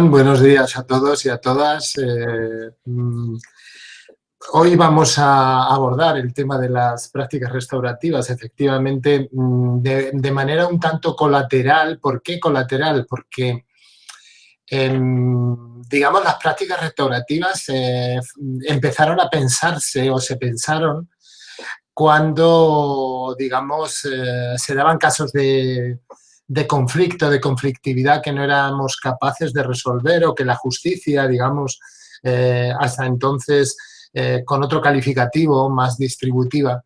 Buenos días a todos y a todas. Eh, mm, hoy vamos a abordar el tema de las prácticas restaurativas, efectivamente, mm, de, manera un tanto colateral. ¿Por qué colateral? Porque, digamos, las prácticas restaurativas eh, empezaron a pensarse o se pensaron cuando, digamos, eh, se daban casos de, de conflicto, de conflictividad que no éramos capaces de resolver o que la justicia, digamos, eh, hasta entonces eh, con otro calificativo más distributiva,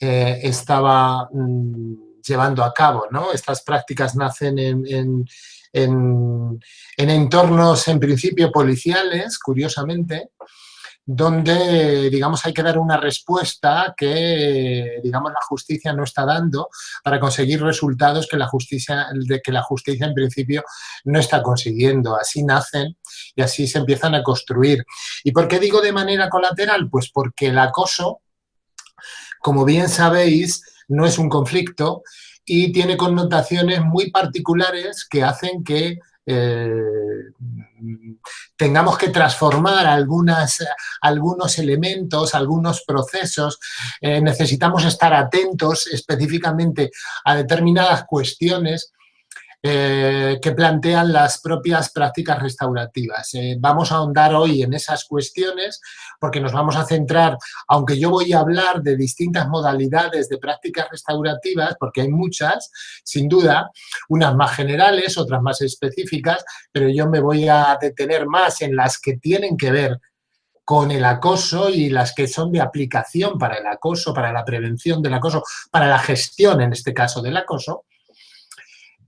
eh, estaba mm, llevando a cabo. ¿no? Estas prácticas nacen en, en entornos en principio policiales, curiosamente, donde, digamos, hay que dar una respuesta que, digamos, la justicia no está dando para conseguir resultados que la justicia, de que la justicia en principio no está consiguiendo. Así nacen y así se empiezan a construir. ¿Y por qué digo de manera colateral? Pues porque el acoso, como bien sabéis, no es un conflicto y tiene connotaciones muy particulares que hacen que eh, tengamos que transformar algunos elementos, algunos procesos, eh, necesitamos estar atentos específicamente a determinadas cuestiones eh, que plantean las propias prácticas restaurativas. Eh, vamos a ahondar hoy en esas cuestiones porque nos vamos a centrar, aunque yo voy a hablar de distintas modalidades de prácticas restaurativas, porque hay muchas, sin duda, unas más generales, otras más específicas, pero yo me voy a detener más en las que tienen que ver con el acoso y las que son de aplicación para el acoso, para la prevención del acoso, para la gestión, en este caso, del acoso,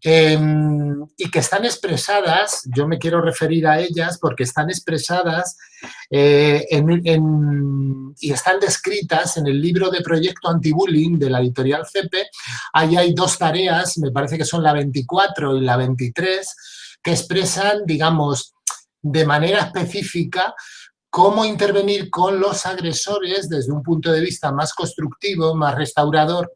Em, y que están expresadas, yo me quiero referir a ellas porque están expresadas eh, y están descritas en el libro de Proyecto Antibullying de la editorial CEPE. Ahí hay dos tareas, me parece que son la 24 y la 23, que expresan, digamos, de manera específica cómo intervenir con los agresores desde un punto de vista más constructivo, más restaurador,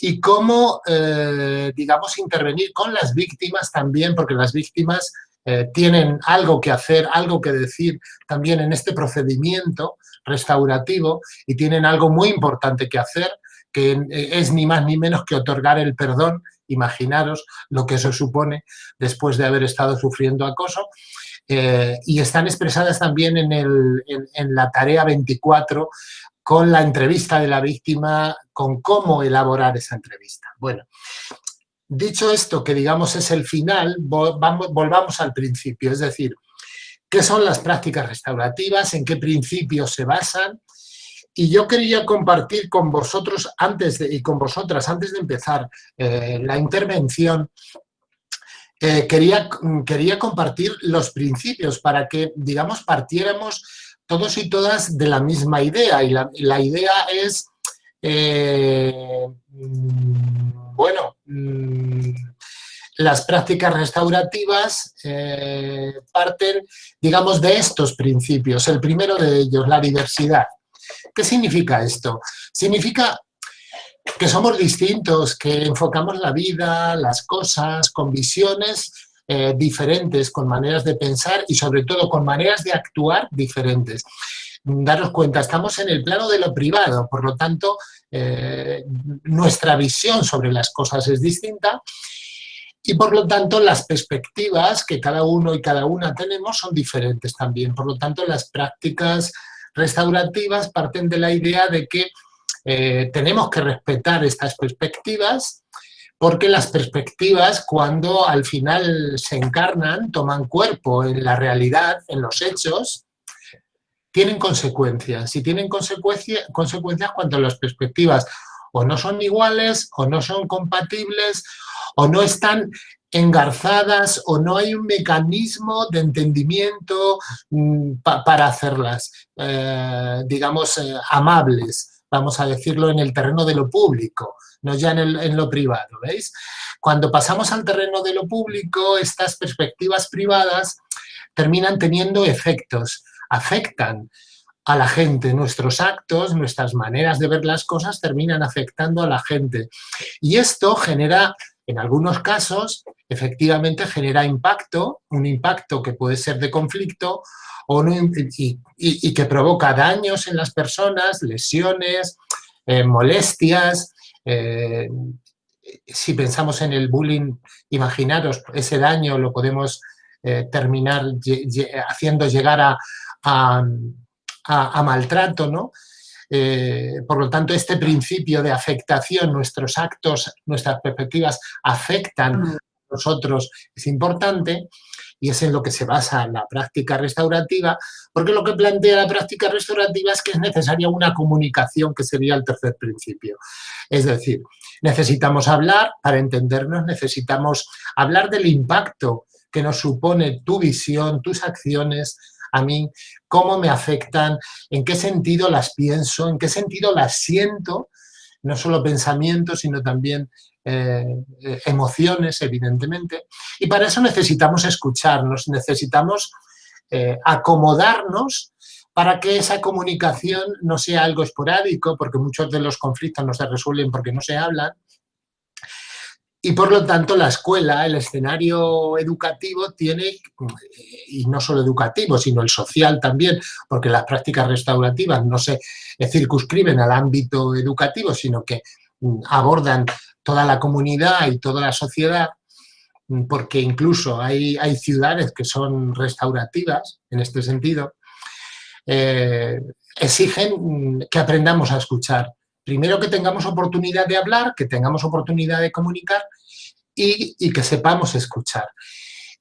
y cómo, eh, digamos, intervenir con las víctimas también, porque las víctimas eh, tienen algo que hacer, algo que decir también en este procedimiento restaurativo y tienen algo muy importante que hacer, que eh, es ni más ni menos que otorgar el perdón, imaginaros lo que eso supone después de haber estado sufriendo acoso, y están expresadas también en, el, en, la tarea 24 con la entrevista de la víctima, con cómo elaborar esa entrevista. Bueno, dicho esto, que digamos es el final, volvamos al principio, es decir, ¿qué son las prácticas restaurativas? ¿En qué principios se basan? Y yo quería compartir con vosotros antes y con vosotras, antes de empezar eh, la intervención, eh, quería, quería compartir los principios para que, digamos, partiéramos todos y todas de la misma idea, y la, idea es, eh, mm, bueno, mm, las prácticas restaurativas eh, parten, digamos, de estos principios. El primero de ellos, la diversidad. ¿Qué significa esto? Significa que somos distintos, que enfocamos la vida, las cosas, con visiones eh, diferentes, con maneras de pensar y sobre todo con maneras de actuar diferentes. Daros cuenta, estamos en el plano de lo privado, por lo tanto, eh, nuestra visión sobre las cosas es distinta y por lo tanto las perspectivas que cada uno y cada una tenemos son diferentes también. Por lo tanto, las prácticas restaurativas parten de la idea de que eh, tenemos que respetar estas perspectivas porque las perspectivas cuando al final se encarnan, toman cuerpo en la realidad, en los hechos, tienen consecuencias. Y tienen consecuencias cuando las perspectivas o no son iguales, o no son compatibles, o no están engarzadas, o no hay un mecanismo de entendimiento mm, para hacerlas, eh, digamos, eh, amables, vamos a decirlo, en el terreno de lo público no ya en, lo privado, ¿veis? Cuando pasamos al terreno de lo público, estas perspectivas privadas terminan teniendo efectos, afectan a la gente, nuestros actos, nuestras maneras de ver las cosas terminan afectando a la gente. Y esto genera En algunos casos, efectivamente, genera impacto, un impacto que puede ser de conflicto y, que provoca daños en las personas, lesiones, eh, molestias. Eh, si pensamos en el bullying, imaginaros, ese daño lo podemos eh, terminar haciendo llegar a, a, maltrato, ¿no? por lo tanto, este principio de afectación, nuestros actos, nuestras perspectivas afectan mm. a nosotros, es importante y es en lo que se basa la práctica restaurativa, porque lo que plantea la práctica restaurativa es que es necesaria una comunicación, que sería el tercer principio. Es decir, necesitamos hablar, para entendernos necesitamos hablar del impacto que nos supone tu visión, tus acciones, a mí, cómo me afectan, en qué sentido las pienso, en qué sentido las siento, no solo pensamientos, sino también eh, eh, emociones, evidentemente. Y para eso necesitamos escucharnos, necesitamos eh, acomodarnos para que esa comunicación no sea algo esporádico, porque muchos de los conflictos no se resuelven porque no se hablan, y por lo tanto la escuela, el escenario educativo tiene, y no solo educativo, sino el social también, porque las prácticas restaurativas no se circunscriben al ámbito educativo, sino que mm, abordan toda la comunidad y toda la sociedad, mm, porque incluso hay, hay ciudades que son restaurativas en este sentido, eh, exigen mm, que aprendamos a escuchar. Primero que tengamos oportunidad de hablar, que tengamos oportunidad de comunicar y, y que sepamos escuchar.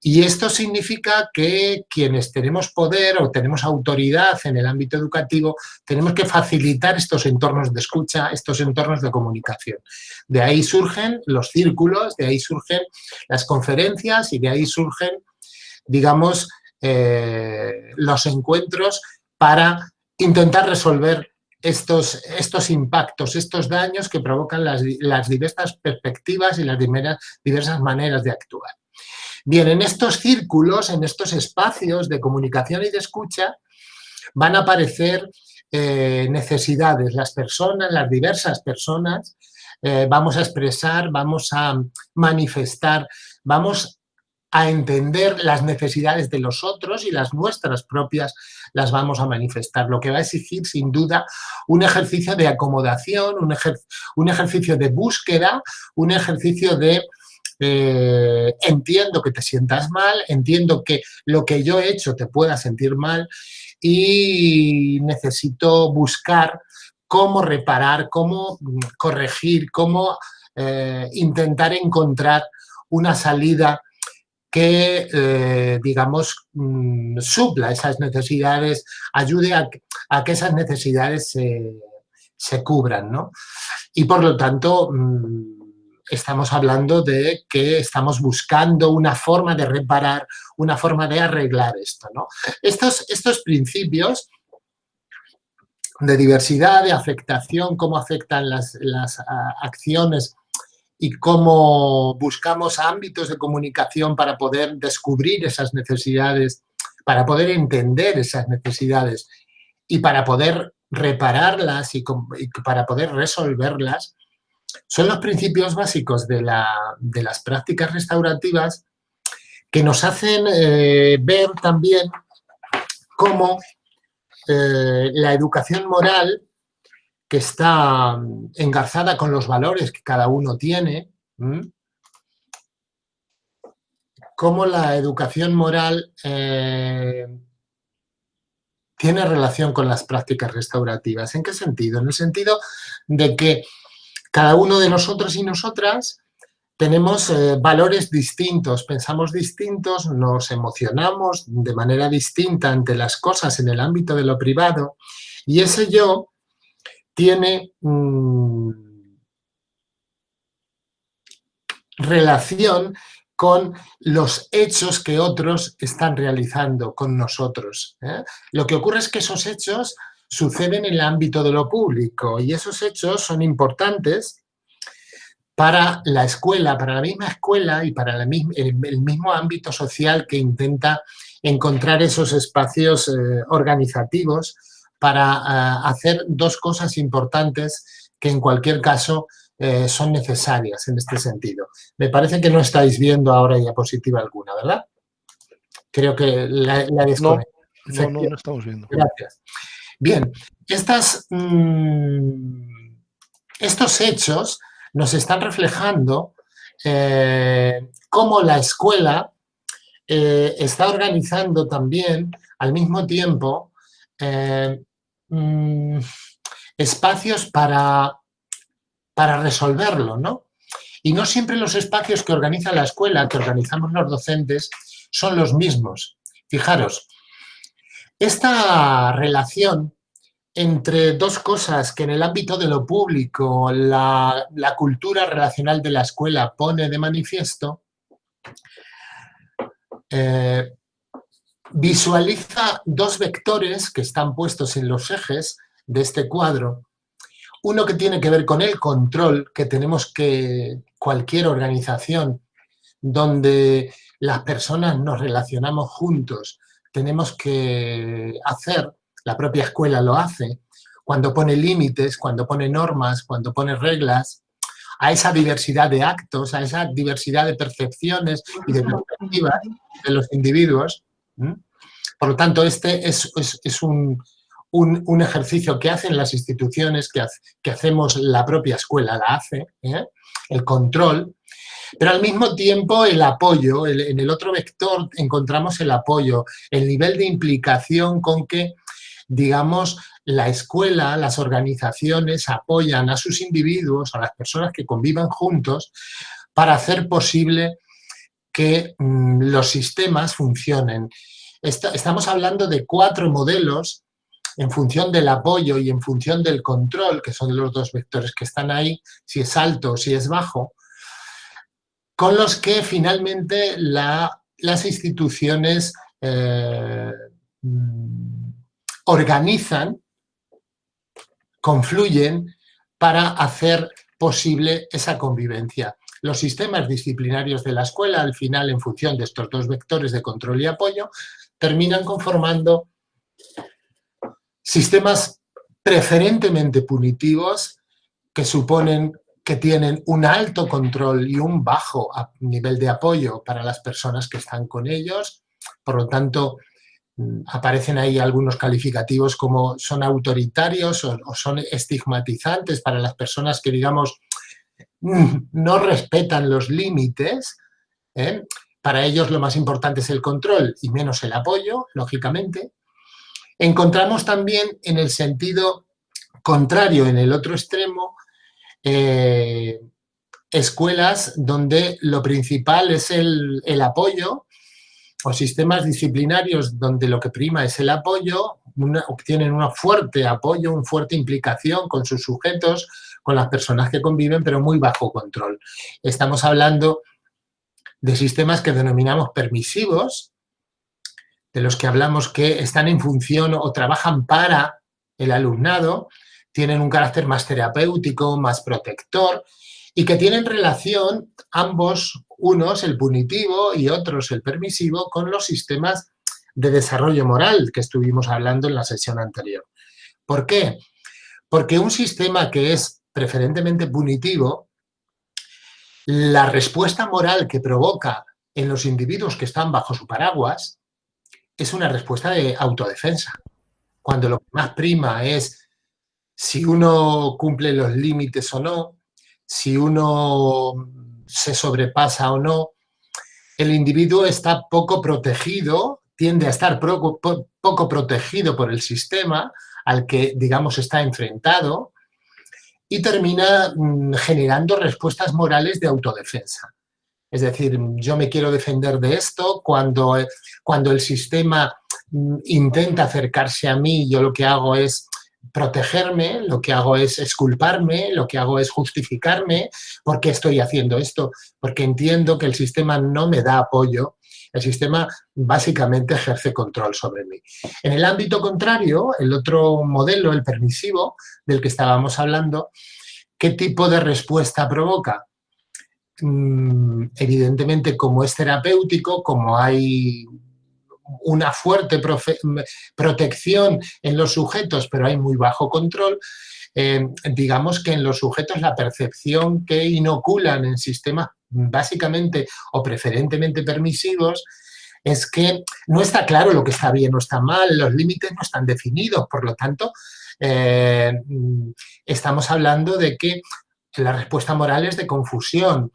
Y esto significa que quienes tenemos poder o tenemos autoridad en el ámbito educativo, tenemos que facilitar estos entornos de escucha, estos entornos de comunicación. De ahí surgen los círculos, de ahí surgen las conferencias y de ahí surgen, digamos, eh, los encuentros para intentar resolver estos, estos impactos, estos daños que provocan las, las diversas perspectivas y las diversas maneras de actuar. Bien, en estos círculos, en estos espacios de comunicación y de escucha, van a aparecer eh, necesidades. Las personas, las diversas personas, eh, vamos a expresar, vamos a manifestar, vamos a entender las necesidades de los otros y las nuestras propias las vamos a manifestar, lo que va a exigir sin duda un ejercicio de acomodación, un, un ejercicio de búsqueda, un ejercicio de eh, entiendo que te sientas mal, entiendo que lo que yo he hecho te pueda sentir mal y necesito buscar cómo reparar, cómo mm, corregir, cómo eh, intentar encontrar una salida que, eh, digamos, mm, supla esas necesidades, ayude a, que esas necesidades se, se cubran, ¿no? Y por lo tanto, mm, estamos hablando de que estamos buscando una forma de reparar, una forma de arreglar esto. ¿no? Estos, estos principios de diversidad, de afectación, cómo afectan las, las acciones y cómo buscamos ámbitos de comunicación para poder descubrir esas necesidades, para poder entender esas necesidades y para poder repararlas y, y para poder resolverlas, son los principios básicos de, las prácticas restaurativas que nos hacen eh, ver también cómo eh, la educación moral, que está engarzada con los valores que cada uno tiene, cómo la educación moral eh, tiene relación con las prácticas restaurativas. ¿En qué sentido? En el sentido de que cada uno de nosotros y nosotras tenemos eh, valores distintos, pensamos distintos, nos emocionamos de manera distinta ante las cosas en el ámbito de lo privado y ese yo tiene mm, relación con los hechos que otros están realizando con nosotros. ¿eh? Lo que ocurre es que esos hechos suceden en el ámbito de lo público y esos hechos son importantes para la escuela, para la misma escuela y para el, mismo ámbito social que intenta encontrar esos espacios eh, organizativos para eh, hacer dos cosas importantes que en cualquier caso eh, son necesarias en este sentido. Me parece que no estáis viendo ahora diapositiva alguna, ¿verdad? Creo que la, la no, no, no, estamos viendo. Gracias. Bien, mm, estos hechos nos están reflejando eh, cómo la escuela eh, está organizando también al mismo tiempo eh, mm, espacios para, para resolverlo, ¿no? Y no siempre los espacios que organiza la escuela, que organizamos los docentes, son los mismos. Fijaros, esta relación entre dos cosas que en el ámbito de lo público la, cultura relacional de la escuela pone de manifiesto, eh, visualiza dos vectores que están puestos en los ejes de este cuadro. Uno que tiene que ver con el control que tenemos que cualquier organización donde las personas nos relacionamos juntos, tenemos que hacer la propia escuela lo hace, cuando pone límites, cuando pone normas, cuando pone reglas, a esa diversidad de actos, a esa diversidad de percepciones y de perspectivas de los individuos. Por lo tanto, este es, un, ejercicio que hacen las instituciones, que, hacemos la propia escuela, la hace, ¿eh? el control, pero al mismo tiempo el apoyo, en el otro vector encontramos el apoyo, el nivel de implicación con que digamos, la escuela, las organizaciones apoyan a sus individuos, a las personas que convivan juntos, para hacer posible que mm, los sistemas funcionen. estamos hablando de cuatro modelos en función del apoyo y en función del control, que son los dos vectores que están ahí, si es alto o si es bajo, con los que finalmente las instituciones eh, mm, organizan, confluyen para hacer posible esa convivencia. Los sistemas disciplinarios de la escuela, al final, en función de estos dos vectores de control y apoyo, terminan conformando sistemas preferentemente punitivos que suponen que tienen un alto control y un bajo nivel de apoyo para las personas que están con ellos, por lo tanto, Mm, aparecen ahí algunos calificativos como son autoritarios o, son estigmatizantes para las personas que, digamos, mm, no respetan los límites. ¿eh? Para ellos lo más importante es el control y menos el apoyo, lógicamente. Encontramos también en el sentido contrario, en el otro extremo, eh, escuelas donde lo principal es el, el apoyo o sistemas disciplinarios donde lo que prima es el apoyo, obtienen un fuerte apoyo, una fuerte implicación con sus sujetos, con las personas que conviven, pero muy bajo control. Estamos hablando de sistemas que denominamos permisivos, de los que hablamos que están en función o trabajan para el alumnado, tienen un carácter más terapéutico, más protector y que tienen relación ambos, unos el punitivo y otros el permisivo, con los sistemas de desarrollo moral que estuvimos hablando en la sesión anterior. ¿Por qué? Porque un sistema que es preferentemente punitivo, la respuesta moral que provoca en los individuos que están bajo su paraguas es una respuesta de autodefensa. Cuando lo que más prima es si uno cumple los límites o no, si uno se sobrepasa o no, el individuo está poco protegido, tiende a estar poco, protegido por el sistema al que, digamos, está enfrentado y termina mm, generando respuestas morales de autodefensa. Es decir, yo me quiero defender de esto, cuando, cuando el sistema mm, intenta acercarse a mí, yo lo que hago es protegerme, lo que hago es esculparme, lo que hago es justificarme, ¿por qué estoy haciendo esto? Porque entiendo que el sistema no me da apoyo, el sistema básicamente ejerce control sobre mí. En el ámbito contrario, el otro modelo, el permisivo, del que estábamos hablando, ¿qué tipo de respuesta provoca? Mm, evidentemente, como es terapéutico, como hay una fuerte protección en los sujetos, pero hay muy bajo control, eh, digamos que en los sujetos la percepción que inoculan en sistemas básicamente o preferentemente permisivos es que no está claro lo que está bien o está mal, los límites no están definidos, por lo tanto, eh, estamos hablando de que la respuesta moral es de confusión.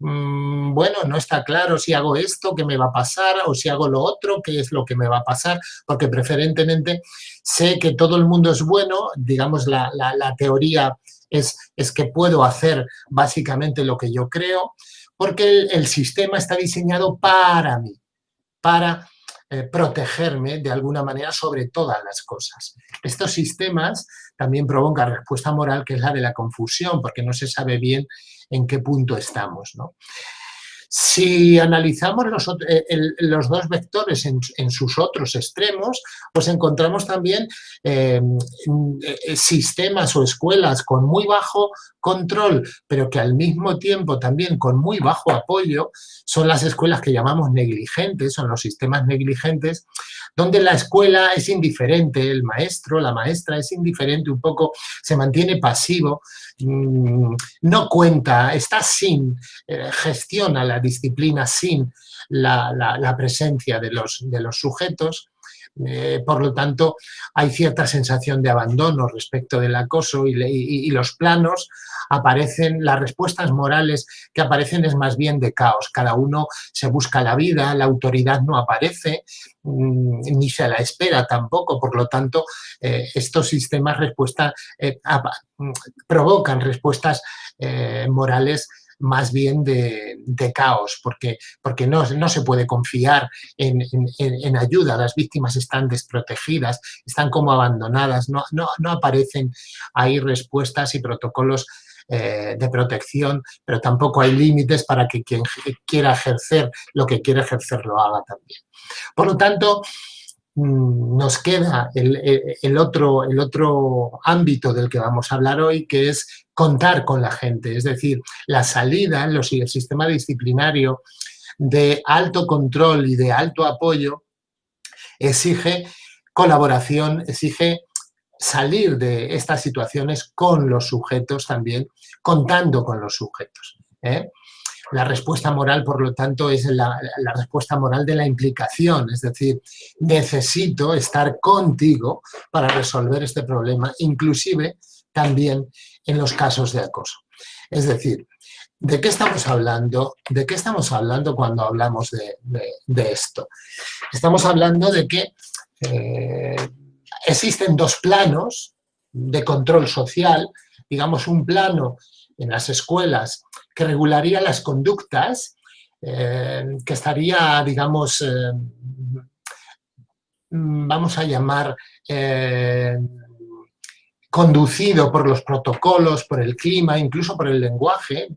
Mm, bueno, no está claro si hago esto, qué me va a pasar, o si hago lo otro, qué es lo que me va a pasar, porque preferentemente sé que todo el mundo es bueno, digamos, la, teoría es, es, que puedo hacer básicamente lo que yo creo, porque el sistema está diseñado para mí para eh, protegerme de alguna manera sobre todas las cosas. Estos sistemas también provocan respuesta moral que es la de la confusión, porque no se sabe bien en qué punto estamos. ¿no? Si analizamos los, eh, dos vectores en, sus otros extremos, pues encontramos también em, eh, sistemas o escuelas con muy bajo control, pero que al mismo tiempo también con muy bajo apoyo, son las escuelas que llamamos negligentes, son los sistemas negligentes, donde la escuela es indiferente, el maestro, la maestra es indiferente, un poco se mantiene pasivo, no cuenta, está sin, eh, gestiona la disciplina sin la, presencia de los, de los sujetos, eh, por lo tanto, hay cierta sensación de abandono respecto del acoso y, los planos aparecen, las respuestas morales que aparecen es más bien de caos. Cada uno se busca la vida, la autoridad no aparece, mm, ni se la espera tampoco, por lo tanto, eh, estos sistemas respuesta, eh, mm, provocan respuestas morales más bien de, caos, porque, porque no, no, se puede confiar en, ayuda, las víctimas están desprotegidas, están como abandonadas, no, no, aparecen ahí respuestas y protocolos eh, de protección, pero tampoco hay límites para que quien quiera ejercer lo que quiere ejercer lo haga también. Por lo tanto, nos queda el, otro, el otro ámbito del que vamos a hablar hoy, que es contar con la gente, es decir, la salida, el sistema disciplinario de alto control y de alto apoyo exige colaboración, exige salir de estas situaciones con los sujetos también, contando con los sujetos. ¿eh? La respuesta moral, por lo tanto, es la, respuesta moral de la implicación, es decir, necesito estar contigo para resolver este problema, inclusive también en los casos de acoso. Es decir, ¿de qué estamos hablando? ¿De qué estamos hablando cuando hablamos de, esto? Estamos hablando de que eh, existen dos planos de control social, digamos un plano en las escuelas que regularía las conductas, eh, que estaría, digamos, eh, vamos a llamar conducido por los protocolos, por el clima, incluso por el lenguaje,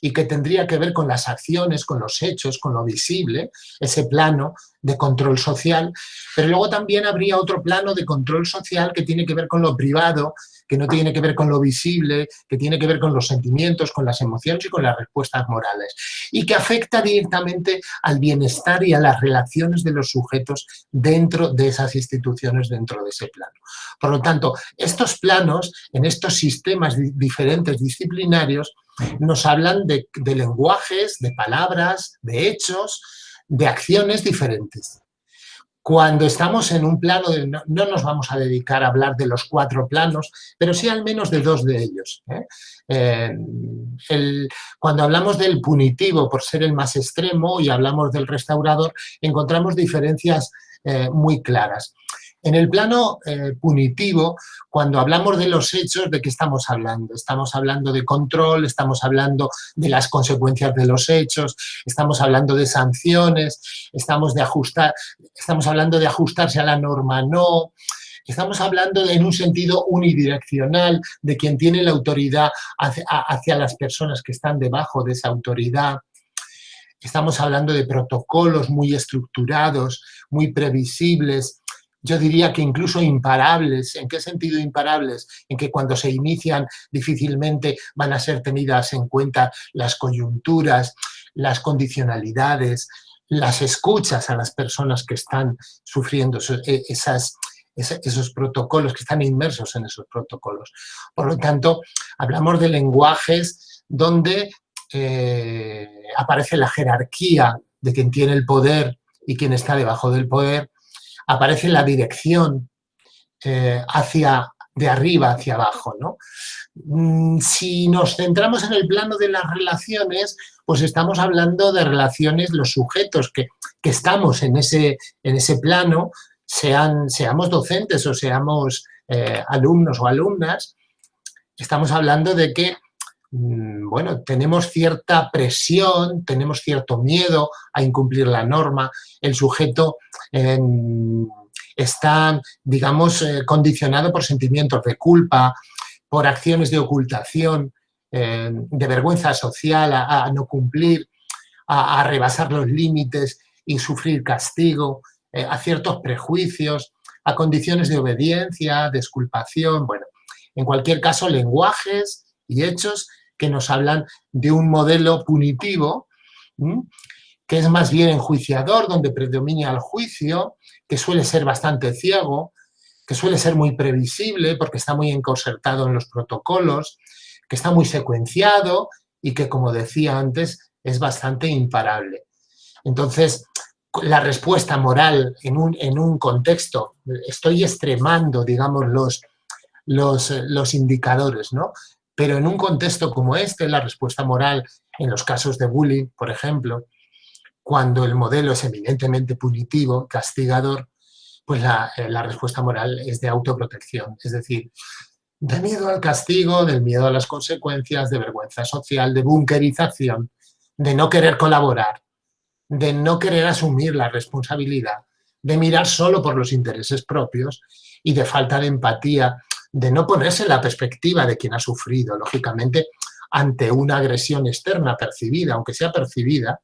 y que tendría que ver con las acciones, con los hechos, con lo visible, ese plano de control social, pero luego también habría otro plano de control social que tiene que ver con lo privado, que no tiene que ver con lo visible, que tiene que ver con los sentimientos, con las emociones y con las respuestas morales, y que afecta directamente al bienestar y a las relaciones de los sujetos dentro de esas instituciones, dentro de ese plano. Por lo tanto, estos planos, en estos sistemas diferentes disciplinarios, nos hablan de, de lenguajes, de palabras, de hechos, de acciones diferentes. Cuando estamos en un plano, no, nos vamos a dedicar a hablar de los cuatro planos, pero sí al menos de dos de ellos. ¿eh? Eh, cuando hablamos del punitivo por ser el más extremo y hablamos del restaurador, encontramos diferencias eh, muy claras. En el plano eh, punitivo, cuando hablamos de los hechos, ¿de qué estamos hablando? Estamos hablando de control, estamos hablando de las consecuencias de los hechos, estamos hablando de sanciones, estamos, de ajustar, estamos hablando de ajustarse a la norma no, estamos hablando en un sentido unidireccional de quien tiene la autoridad hacia, hacia las personas que están debajo de esa autoridad. Estamos hablando de protocolos muy estructurados, muy previsibles, yo diría que incluso imparables. ¿En qué sentido imparables? En que cuando se inician difícilmente van a ser tenidas en cuenta las coyunturas, las condicionalidades, las escuchas a las personas que están sufriendo e, esas, esos protocolos, que están inmersos en esos protocolos. Por lo tanto, hablamos de lenguajes donde eh, aparece la jerarquía de quien tiene el poder y quien está debajo del poder, aparece la dirección eh, hacia, de arriba hacia abajo. ¿no? Mm, si nos centramos en el plano de las relaciones, pues estamos hablando de relaciones, los sujetos que, estamos en ese, en ese plano, sean, seamos docentes o seamos eh, alumnos o alumnas, estamos hablando de que bueno, tenemos cierta presión, tenemos cierto miedo a incumplir la norma, el sujeto está, digamos, eh, condicionado por sentimientos de culpa, por acciones de ocultación, eh, de vergüenza social, a, no cumplir, a, rebasar los límites y sufrir castigo, eh, a ciertos prejuicios, a condiciones de obediencia, de exculpación, bueno, en cualquier caso, lenguajes y hechos que nos hablan de un modelo punitivo, que es más bien enjuiciador, donde predomina el juicio, que suele ser bastante ciego, que suele ser muy previsible porque está muy encorsetado en los protocolos, que está muy secuenciado y que, como decía antes, es bastante imparable. Entonces, la respuesta moral en un, en un contexto, estoy extremando, digamos, los, los, los indicadores, ¿no? Pero en un contexto como este, la respuesta moral, en los casos de bullying, por ejemplo, cuando el modelo es evidentemente punitivo, castigador, pues eh, la, respuesta moral es de autoprotección, es decir, de miedo al castigo, del miedo a las consecuencias, de vergüenza social, de bunkerización, de no querer colaborar, de no querer asumir la responsabilidad, de mirar solo por los intereses propios y de falta de empatía, de no ponerse en la perspectiva de quien ha sufrido, lógicamente, ante una agresión externa percibida, aunque sea percibida,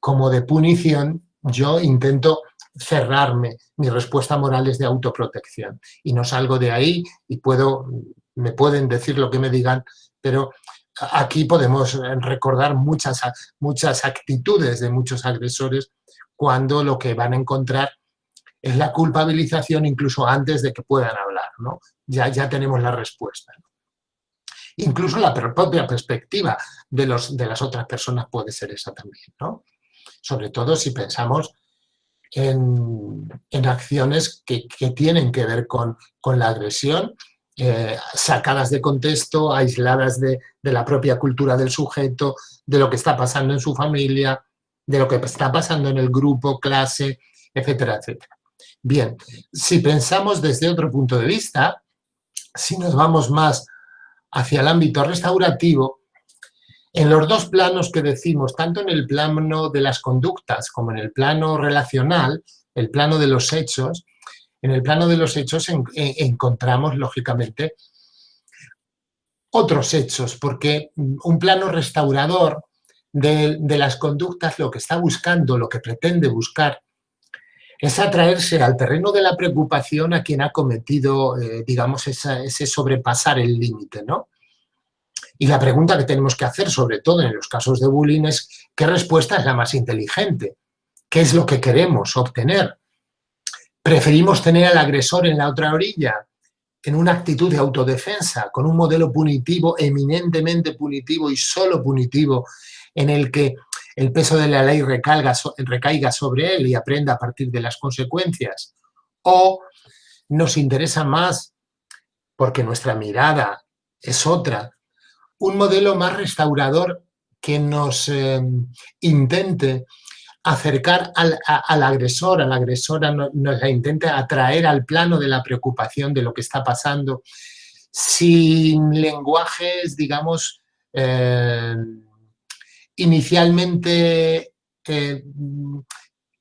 como de punición, yo intento cerrarme, mi respuesta moral es de autoprotección. Y no salgo de ahí y puedo, me pueden decir lo que me digan, pero aquí podemos recordar muchas, muchas actitudes de muchos agresores cuando lo que van a encontrar es la culpabilización incluso antes de que puedan hablar, ¿no? ya, ya tenemos la respuesta. Incluso la propia perspectiva de, los, de las otras personas puede ser esa también, ¿no? sobre todo si pensamos en, acciones que, tienen que ver con, la agresión, eh, sacadas de contexto, aisladas de, la propia cultura del sujeto, de lo que está pasando en su familia, de lo que está pasando en el grupo, clase, etcétera, etcétera. Bien, si pensamos desde otro punto de vista, si nos vamos más hacia el ámbito restaurativo, en los dos planos que decimos, tanto en el plano de las conductas como en el plano relacional, el plano de los hechos, en el plano de los hechos encontramos, lógicamente, otros hechos, porque un plano restaurador de, las conductas lo que está buscando, lo que pretende buscar, es atraerse al terreno de la preocupación a quien ha cometido, eh, digamos, ese sobrepasar el límite, ¿no? Y la pregunta que tenemos que hacer, sobre todo en los casos de bullying, es ¿qué respuesta es la más inteligente? ¿Qué es lo que queremos obtener? ¿Preferimos tener al agresor en la otra orilla, en una actitud de autodefensa, con un modelo punitivo, eminentemente punitivo y solo punitivo, en el que el peso de la ley recaiga, sobre él y aprenda a partir de las consecuencias? ¿O nos interesa más, porque nuestra mirada es otra, un modelo más restaurador que nos eh, intente acercar al, agresor, a la agresora, nos la intente atraer al plano de la preocupación de lo que está pasando, sin lenguajes, digamos, eh, inicialmente eh,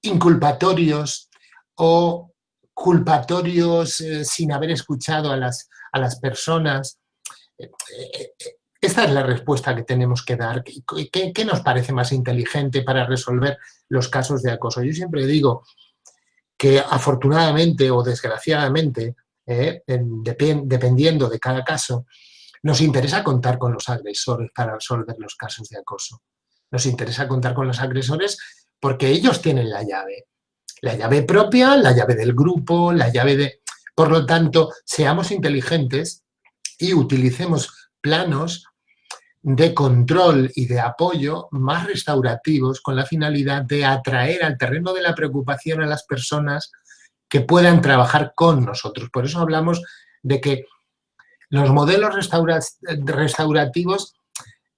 inculpatorios o culpatorios sin haber escuchado a las, a las personas. Esta es la respuesta que tenemos que dar. ¿Qué, nos parece más inteligente para resolver los casos de acoso? Yo siempre digo que afortunadamente o desgraciadamente, eh, dependiendo de cada caso, nos interesa contar con los agresores para resolver los casos de acoso. Nos interesa contar con los agresores porque ellos tienen la llave. La llave propia, la llave del grupo, la llave de... Por lo tanto, seamos inteligentes y utilicemos planos de control y de apoyo más restaurativos con la finalidad de atraer al terreno de la preocupación a las personas que puedan trabajar con nosotros. Por eso hablamos de que los modelos restaurativos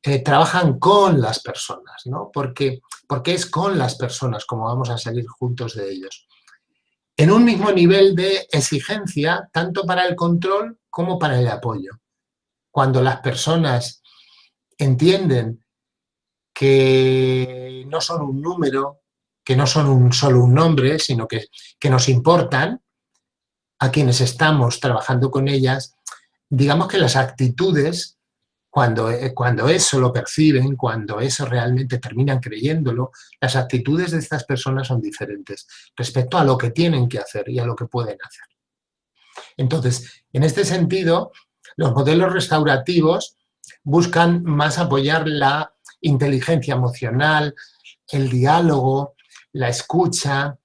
trabajan con las personas, ¿no? Porque, porque es con las personas como vamos a salir juntos de ellos. En un mismo nivel de exigencia, tanto para el control como para el apoyo. Cuando las personas entienden que no son un número, que no son un, solo un nombre, sino que, que nos importan, a quienes estamos trabajando con ellas, digamos que las actitudes, cuando, eh, cuando eso lo perciben, cuando eso realmente terminan creyéndolo, las actitudes de estas personas son diferentes respecto a lo que tienen que hacer y a lo que pueden hacer. Entonces, en este sentido, los modelos restaurativos buscan más apoyar la inteligencia emocional, el diálogo, la escucha,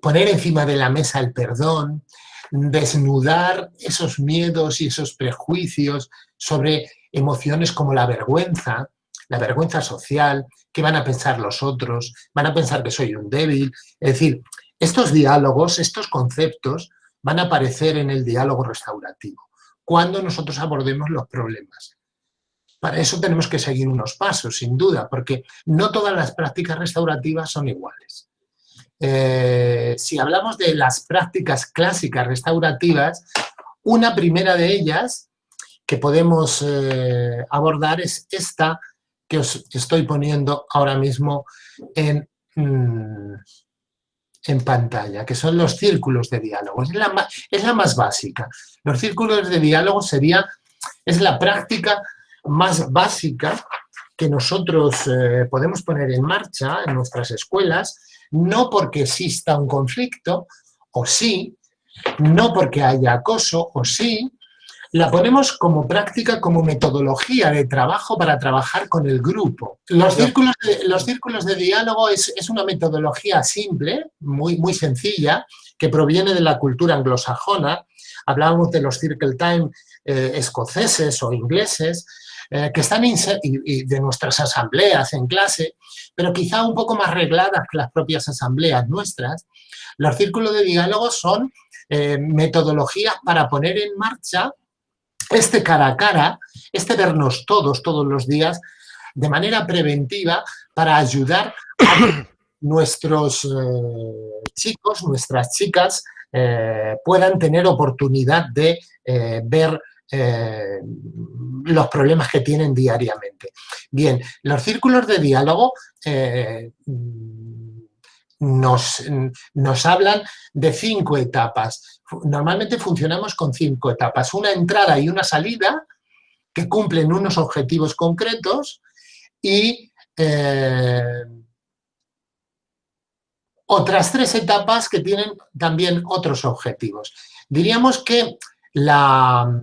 poner encima de la mesa el perdón, desnudar esos miedos y esos prejuicios sobre emociones como la vergüenza, la vergüenza social, qué van a pensar los otros, van a pensar que soy un débil. Es decir, estos diálogos, estos conceptos van a aparecer en el diálogo restaurativo, cuando nosotros abordemos los problemas. Para eso tenemos que seguir unos pasos, sin duda, porque no todas las prácticas restaurativas son iguales. Eh, si hablamos de las prácticas clásicas restaurativas, una primera de ellas que podemos eh, abordar es esta que os estoy poniendo ahora mismo en, mm, en pantalla, que son los círculos de diálogo. Es la, es la más básica. Los círculos de diálogo sería, es la práctica más básica que nosotros eh, podemos poner en marcha en nuestras escuelas no porque exista un conflicto, o sí, no porque haya acoso, o sí, la ponemos como práctica, como metodología de trabajo para trabajar con el grupo. Los círculos de, los círculos de diálogo es, una metodología simple, muy, muy sencilla, que proviene de la cultura anglosajona. Hablábamos de los circle time eh, escoceses o ingleses, eh, que están y, de nuestras asambleas en clase, pero quizá un poco más regladas que las propias asambleas nuestras, los círculos de diálogo son eh, metodologías para poner en marcha este cara a cara, este vernos todos, todos los días, de manera preventiva para ayudar a nuestros eh, chicos, nuestras chicas, puedan tener oportunidad de ver eh, los problemas que tienen diariamente. Bien, los círculos de diálogo eh, nos, nos hablan de cinco etapas. Normalmente funcionamos con cinco etapas. Una entrada y una salida que cumplen unos objetivos concretos y eh, otras tres etapas que tienen también otros objetivos. Diríamos que la,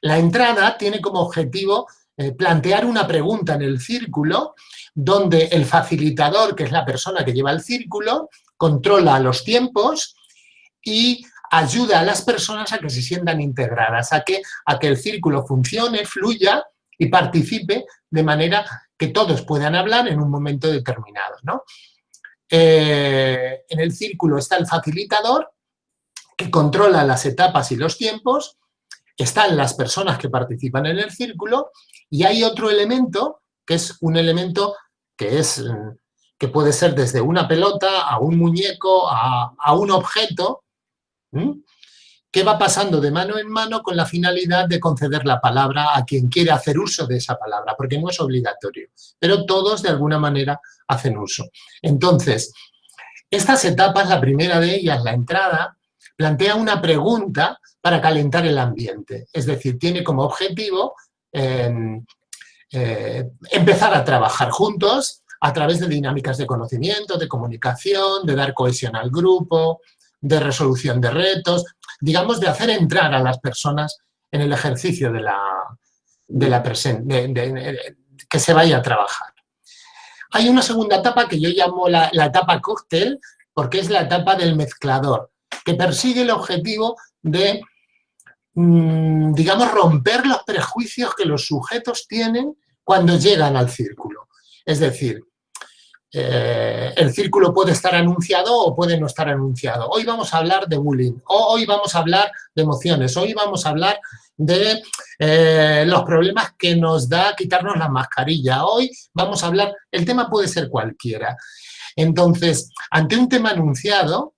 la entrada tiene como objetivo eh, plantear una pregunta en el círculo donde el facilitador, que es la persona que lleva el círculo, controla los tiempos y ayuda a las personas a que se sientan integradas, a que, a que el círculo funcione, fluya y participe de manera que todos puedan hablar en un momento determinado. Eh, en el círculo está el facilitador, que controla las etapas y los tiempos, están las personas que participan en el círculo y hay otro elemento que es un elemento que, es, que puede ser desde una pelota a un muñeco, a, un objeto, que va pasando de mano en mano con la finalidad de conceder la palabra a quien quiere hacer uso de esa palabra, porque no es obligatorio, pero todos de alguna manera hacen uso. Entonces, estas etapas, la primera de ellas, la entrada, plantea una pregunta para calentar el ambiente. Es decir, tiene como objetivo em, eh, empezar a trabajar juntos a través de dinámicas de conocimiento, de comunicación, de dar cohesión al grupo, de resolución de retos, digamos, de hacer entrar a las personas en el ejercicio de la, de la que se vaya a trabajar. Hay una segunda etapa que yo llamo la, la etapa cóctel, porque es la etapa del mezclador, que persigue el objetivo de, mm, digamos, romper los prejuicios que los sujetos tienen cuando llegan al círculo. Es decir, eh, el círculo puede estar anunciado o puede no estar anunciado. Hoy vamos a hablar de bullying, hoy vamos a hablar de emociones, hoy vamos a hablar de eh, los problemas que nos da quitarnos la mascarilla. Hoy vamos a hablar, el tema puede ser cualquiera. Entonces, ante un tema anunciado,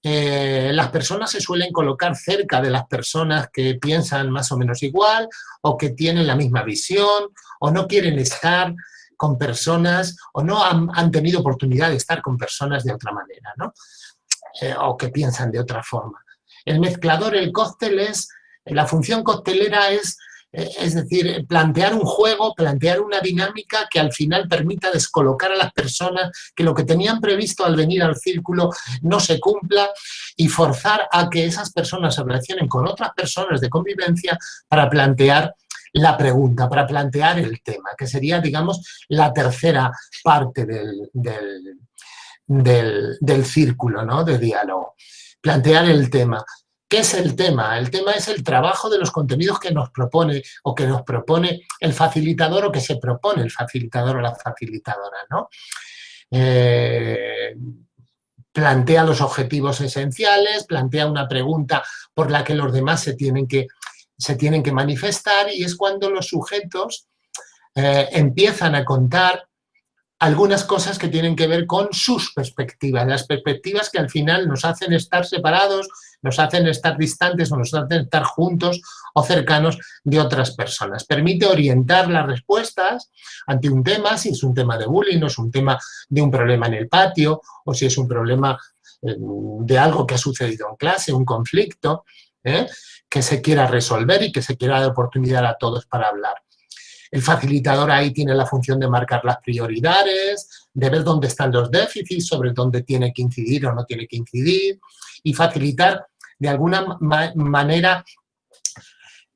eh, las personas se suelen colocar cerca de las personas que piensan más o menos igual o que tienen la misma visión o no quieren estar con personas o no han, tenido oportunidad de estar con personas de otra manera, ¿no? Eh, o que piensan de otra forma. El mezclador, el cóctel es, la función coctelera es, eh, es decir, plantear un juego, plantear una dinámica que al final permita descolocar a las personas, que lo que tenían previsto al venir al círculo no se cumpla y forzar a que esas personas se relacionen con otras personas de convivencia para plantear la pregunta, para plantear el tema, que sería, digamos, la tercera parte del, del, círculo ¿no? de diálogo. Plantear el tema. ¿Qué es el tema? El tema es el trabajo de los contenidos que nos propone o que nos propone el facilitador o que se propone el facilitador o la facilitadora, ¿no? Eh, plantea los objetivos esenciales, plantea una pregunta por la que los demás se tienen que se tienen que manifestar y es cuando los sujetos eh, empiezan a contar algunas cosas que tienen que ver con sus perspectivas, las perspectivas que al final nos hacen estar separados, nos hacen estar distantes o nos hacen estar juntos o cercanos de otras personas. Permite orientar las respuestas ante un tema, si es un tema de bullying o es un tema de un problema en el patio o si es un problema eh, de algo que ha sucedido en clase, un conflicto. ¿Eh? que se quiera resolver y que se quiera dar oportunidad a todos para hablar. El facilitador ahí tiene la función de marcar las prioridades, de ver dónde están los déficits, sobre dónde tiene que incidir o no tiene que incidir, y facilitar de alguna manera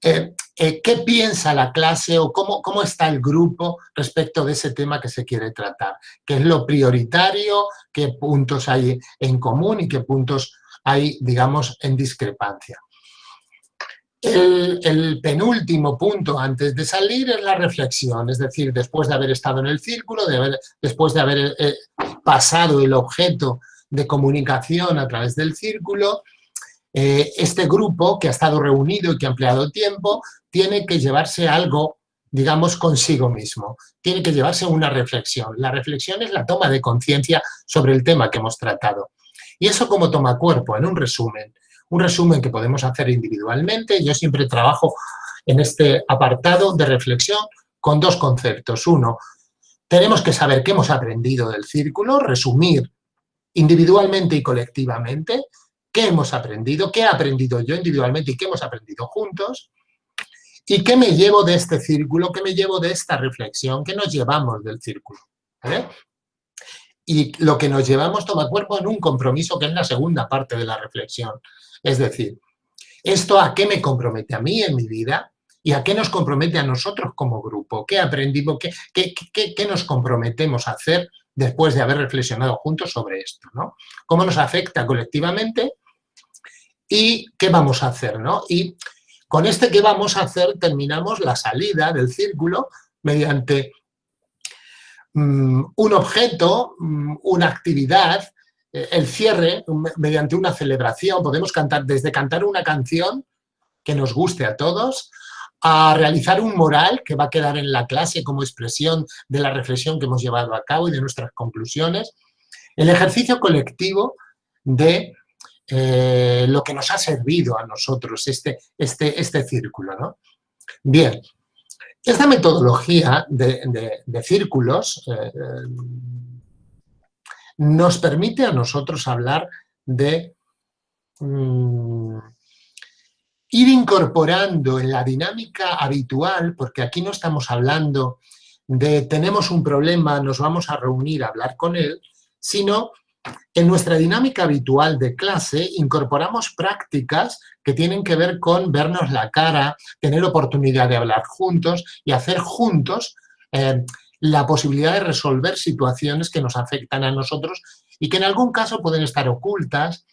eh, eh, qué piensa la clase o cómo, cómo está el grupo respecto de ese tema que se quiere tratar, qué es lo prioritario, qué puntos hay en común y qué puntos hay, digamos, en discrepancia. El, penúltimo punto antes de salir es la reflexión, es decir, después de haber estado en el círculo, después de haber eh, pasado el objeto de comunicación a través del círculo, eh, este grupo que ha estado reunido y que ha empleado tiempo tiene que llevarse algo, digamos, consigo mismo. Tiene que llevarse una reflexión. La reflexión es la toma de conciencia sobre el tema que hemos tratado. Y eso como toma cuerpo, en un resumen un resumen que podemos hacer individualmente. Yo siempre trabajo en este apartado de reflexión con dos conceptos. Uno, tenemos que saber qué hemos aprendido del círculo, resumir individualmente y colectivamente qué hemos aprendido, qué he aprendido yo individualmente y qué hemos aprendido juntos, y qué me llevo de este círculo, qué me llevo de esta reflexión, qué nos llevamos del círculo. Y lo que nos llevamos toma cuerpo en un compromiso que es la segunda parte de la reflexión. Es decir, ¿esto a qué me compromete a mí en mi vida? ¿Y a qué nos compromete a nosotros como grupo? ¿Qué aprendimos? ¿Qué, qué, nos comprometemos a hacer después de haber reflexionado juntos sobre esto? ¿no? ¿Cómo nos afecta colectivamente? ¿Y qué vamos a hacer? ¿no? Y con este qué vamos a hacer terminamos la salida del círculo mediante mm, un objeto, mm, una actividad el cierre mediante una celebración. Podemos cantar desde cantar una canción que nos guste a todos, a realizar un moral que va a quedar en la clase como expresión de la reflexión que hemos llevado a cabo y de nuestras conclusiones. El ejercicio colectivo de eh, lo que nos ha servido a nosotros este, este, este círculo. Bien, esta metodología de, círculos eh, nos permite a nosotros hablar de mm, ir incorporando en la dinámica habitual, porque aquí no estamos hablando de tenemos un problema, nos vamos a reunir a hablar con él, sino en nuestra dinámica habitual de clase incorporamos prácticas que tienen que ver con vernos la cara, tener oportunidad de hablar juntos y hacer juntos eh, la posibilidad de resolver situaciones que nos afectan a nosotros y que en algún caso pueden estar ocultas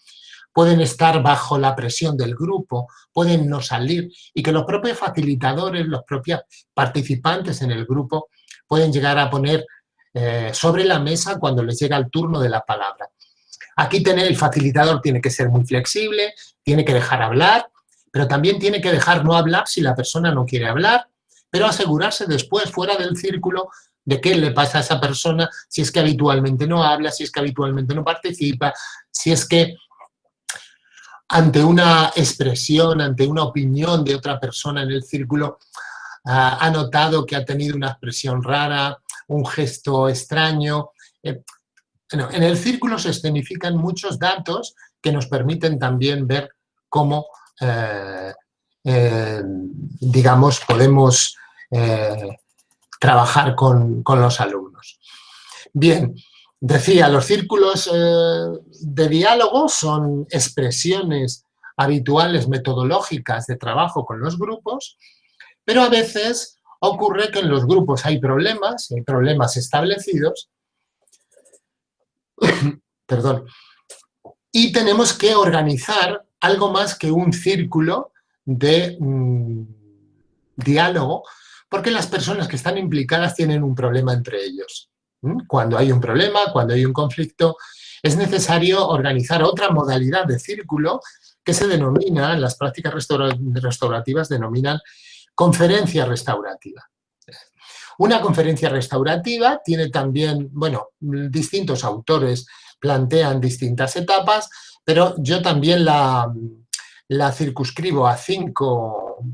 pueden estar bajo la presión del grupo, pueden no salir y que los propios facilitadores, los propios participantes en el grupo pueden llegar a poner eh, sobre la mesa cuando les llega el turno de la palabra. Aquí tener el facilitador tiene que ser muy flexible, tiene que dejar hablar, pero también tiene que dejar no hablar si la persona no quiere hablar, pero asegurarse después, fuera del círculo, de qué le pasa a esa persona, si es que habitualmente no habla, si es que habitualmente no participa, si es que ante una expresión, ante una opinión de otra persona en el círculo, ha notado que ha tenido una expresión rara, un gesto extraño. Eh, en el círculo se escenifican muchos datos que nos permiten también ver cómo, eh, eh, digamos, podemos trabajar con, con, los alumnos. Bien, decía, los círculos de diálogo son expresiones habituales metodológicas de trabajo con los grupos, pero a veces ocurre que en los grupos hay problemas, hay problemas establecidos, perdón, y tenemos que organizar algo más que un círculo de mm, diálogo, porque las personas que están implicadas tienen un problema entre ellos. Cuando hay un problema, cuando hay un conflicto, es necesario organizar otra modalidad de círculo que se denomina, en las prácticas restaurativas denominan conferencia restaurativa. Una conferencia restaurativa tiene también, bueno, distintos autores plantean distintas etapas, pero yo también la circunscribo a cinco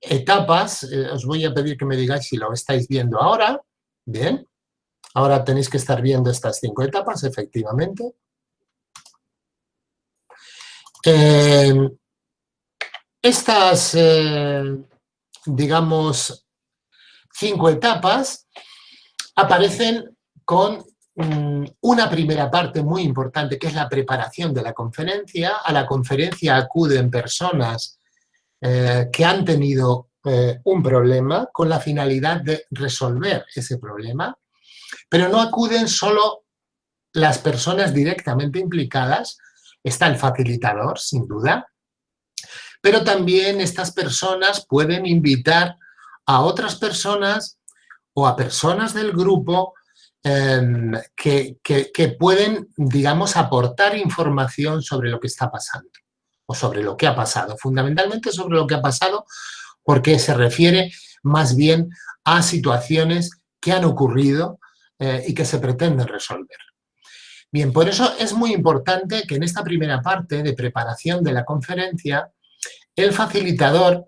etapas. Eh, os voy a pedir que me digáis si lo estáis viendo ahora. Bien. Ahora tenéis que estar viendo estas cinco etapas, efectivamente. Eh, estas, eh, digamos, cinco etapas aparecen con mm, una primera parte muy importante, que es la preparación de la conferencia. A la conferencia acuden personas eh, que han tenido eh, un problema con la finalidad de resolver ese problema, pero no acuden solo las personas directamente implicadas, está el facilitador, sin duda, pero también estas personas pueden invitar a otras personas o a personas del grupo em, que, pueden, digamos, aportar información sobre lo que está pasando o sobre lo que ha pasado. Fundamentalmente sobre lo que ha pasado porque se refiere más bien a situaciones que han ocurrido eh, y que se pretenden resolver. Bien, por eso es muy importante que en esta primera parte de preparación de la conferencia el facilitador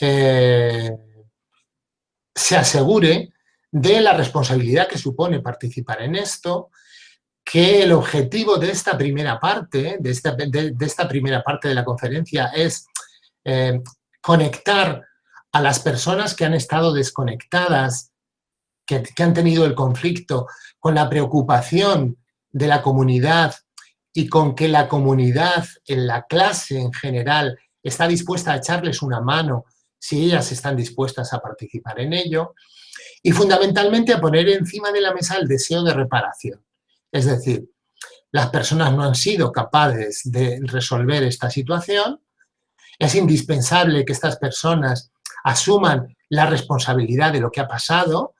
eh, se asegure de la responsabilidad que supone participar en esto, que el objetivo de esta primera parte, de esta, primera parte de la conferencia es eh, conectar a las personas que han estado desconectadas, que, que han tenido el conflicto, con la preocupación de la comunidad y con que la comunidad en la clase en general está dispuesta a echarles una mano si ellas están dispuestas a participar en ello, y fundamentalmente a poner encima de la mesa el deseo de reparación. Es decir, las personas no han sido capaces de resolver esta situación, es indispensable que estas personas asuman la responsabilidad de lo que ha pasado,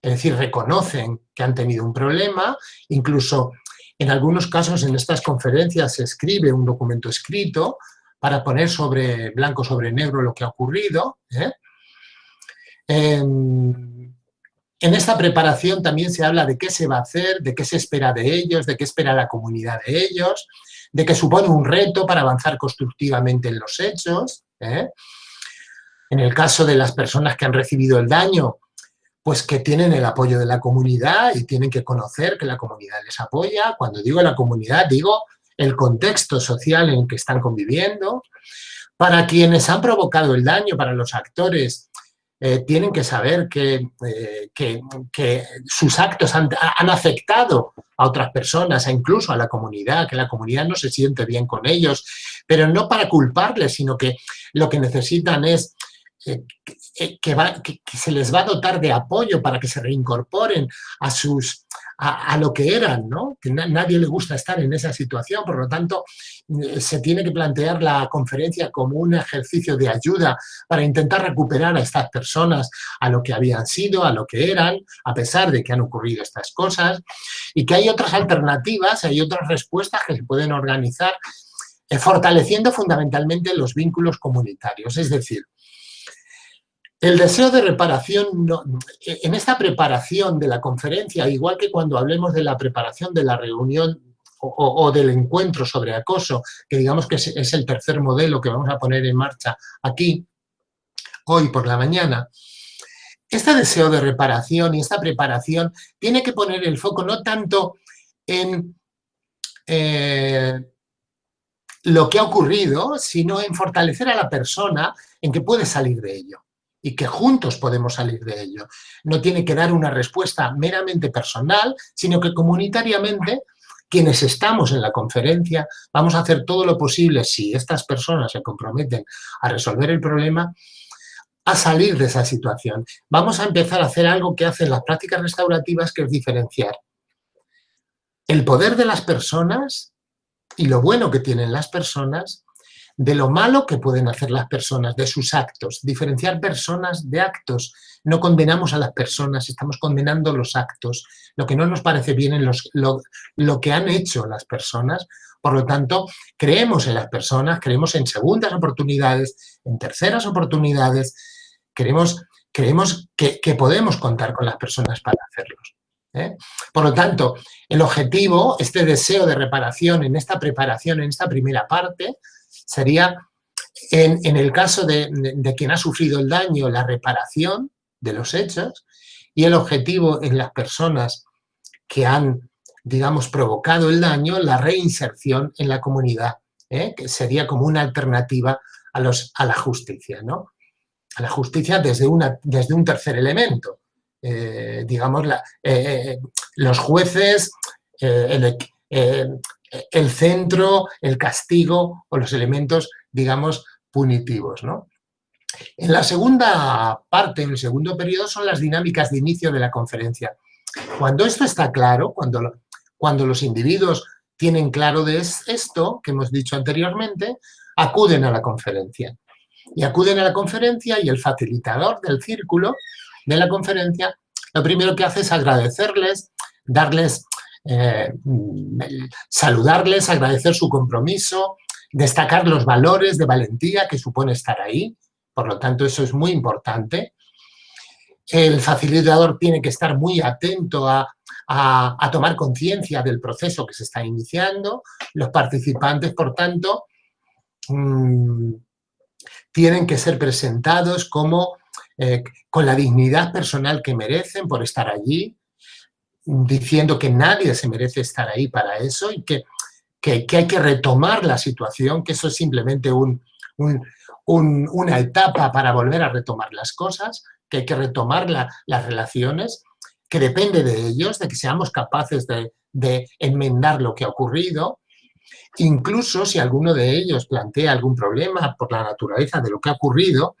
es decir, reconocen que han tenido un problema, incluso en algunos casos en estas conferencias se escribe un documento escrito para poner sobre blanco sobre negro lo que ha ocurrido. ¿eh? En, esta preparación también se habla de qué se va a hacer, de qué se espera de ellos, de qué espera la comunidad de ellos, de que supone un reto para avanzar constructivamente en los hechos. ¿eh? En el caso de las personas que han recibido el daño, pues que tienen el apoyo de la comunidad y tienen que conocer que la comunidad les apoya. Cuando digo la comunidad, digo el contexto social en el que están conviviendo. Para quienes han provocado el daño, para los actores, eh, tienen que saber que, eh, que, sus actos han, afectado a otras personas, e incluso a la comunidad, que la comunidad no se siente bien con ellos, pero no para culparles, sino que lo que necesitan es eh, que, se les va a dotar de apoyo para que se reincorporen a, sus, a, lo que eran, ¿no? Que nadie le gusta estar en esa situación, por lo tanto, eh, se tiene que plantear la conferencia como un ejercicio de ayuda para intentar recuperar a estas personas a lo que habían sido, a lo que eran, a pesar de que han ocurrido estas cosas, y que hay otras alternativas, hay otras respuestas que se pueden organizar eh, fortaleciendo fundamentalmente los vínculos comunitarios, es decir, el deseo de reparación, en esta preparación de la conferencia, igual que cuando hablemos de la preparación de la reunión o, del encuentro sobre acoso, que digamos que es, el tercer modelo que vamos a poner en marcha aquí, hoy por la mañana, este deseo de reparación y esta preparación tiene que poner el foco no tanto en eh, lo que ha ocurrido, sino en fortalecer a la persona en que puede salir de ello y que juntos podemos salir de ello. No tiene que dar una respuesta meramente personal, sino que comunitariamente quienes estamos en la conferencia vamos a hacer todo lo posible, si estas personas se comprometen a resolver el problema, a salir de esa situación. Vamos a empezar a hacer algo que hacen las prácticas restaurativas, que es diferenciar el poder de las personas y lo bueno que tienen las personas de lo malo que pueden hacer las personas, de sus actos. Diferenciar personas de actos. No condenamos a las personas, estamos condenando los actos. Lo que no nos parece bien en los, lo, que han hecho las personas. Por lo tanto, creemos en las personas, creemos en segundas oportunidades, en terceras oportunidades. Creemos, creemos que, podemos contar con las personas para hacerlos. ¿eh? Por lo tanto, el objetivo, este deseo de reparación en esta preparación, en esta primera parte, sería, en, el caso de, quien ha sufrido el daño, la reparación de los hechos y el objetivo en las personas que han, digamos, provocado el daño, la reinserción en la comunidad, ¿eh? que sería como una alternativa a, los, a la justicia, ¿no? A la justicia desde, una, desde un tercer elemento. Eh, digamos, eh, los jueces, el, el centro, el castigo o los elementos, digamos, punitivos. ¿no? En la segunda parte, en el segundo periodo, son las dinámicas de inicio de la conferencia. Cuando esto está claro, cuando, cuando los individuos tienen claro de esto que hemos dicho anteriormente, acuden a la conferencia. Y acuden a la conferencia y el facilitador del círculo de la conferencia lo primero que hace es agradecerles, darles eh, saludarles, agradecer su compromiso, destacar los valores de valentía que supone estar ahí, por lo tanto eso es muy importante. El facilitador tiene que estar muy atento a, tomar conciencia del proceso que se está iniciando. Los participantes, por tanto, mm, tienen que ser presentados como eh, con la dignidad personal que merecen por estar allí, diciendo que nadie se merece estar ahí para eso y que, que, hay que retomar la situación, que eso es simplemente un, una etapa para volver a retomar las cosas, que hay que retomar las relaciones, que depende de ellos, de que seamos capaces de, de enmendar lo que ha ocurrido, incluso si alguno de ellos plantea algún problema por la naturaleza de lo que ha ocurrido,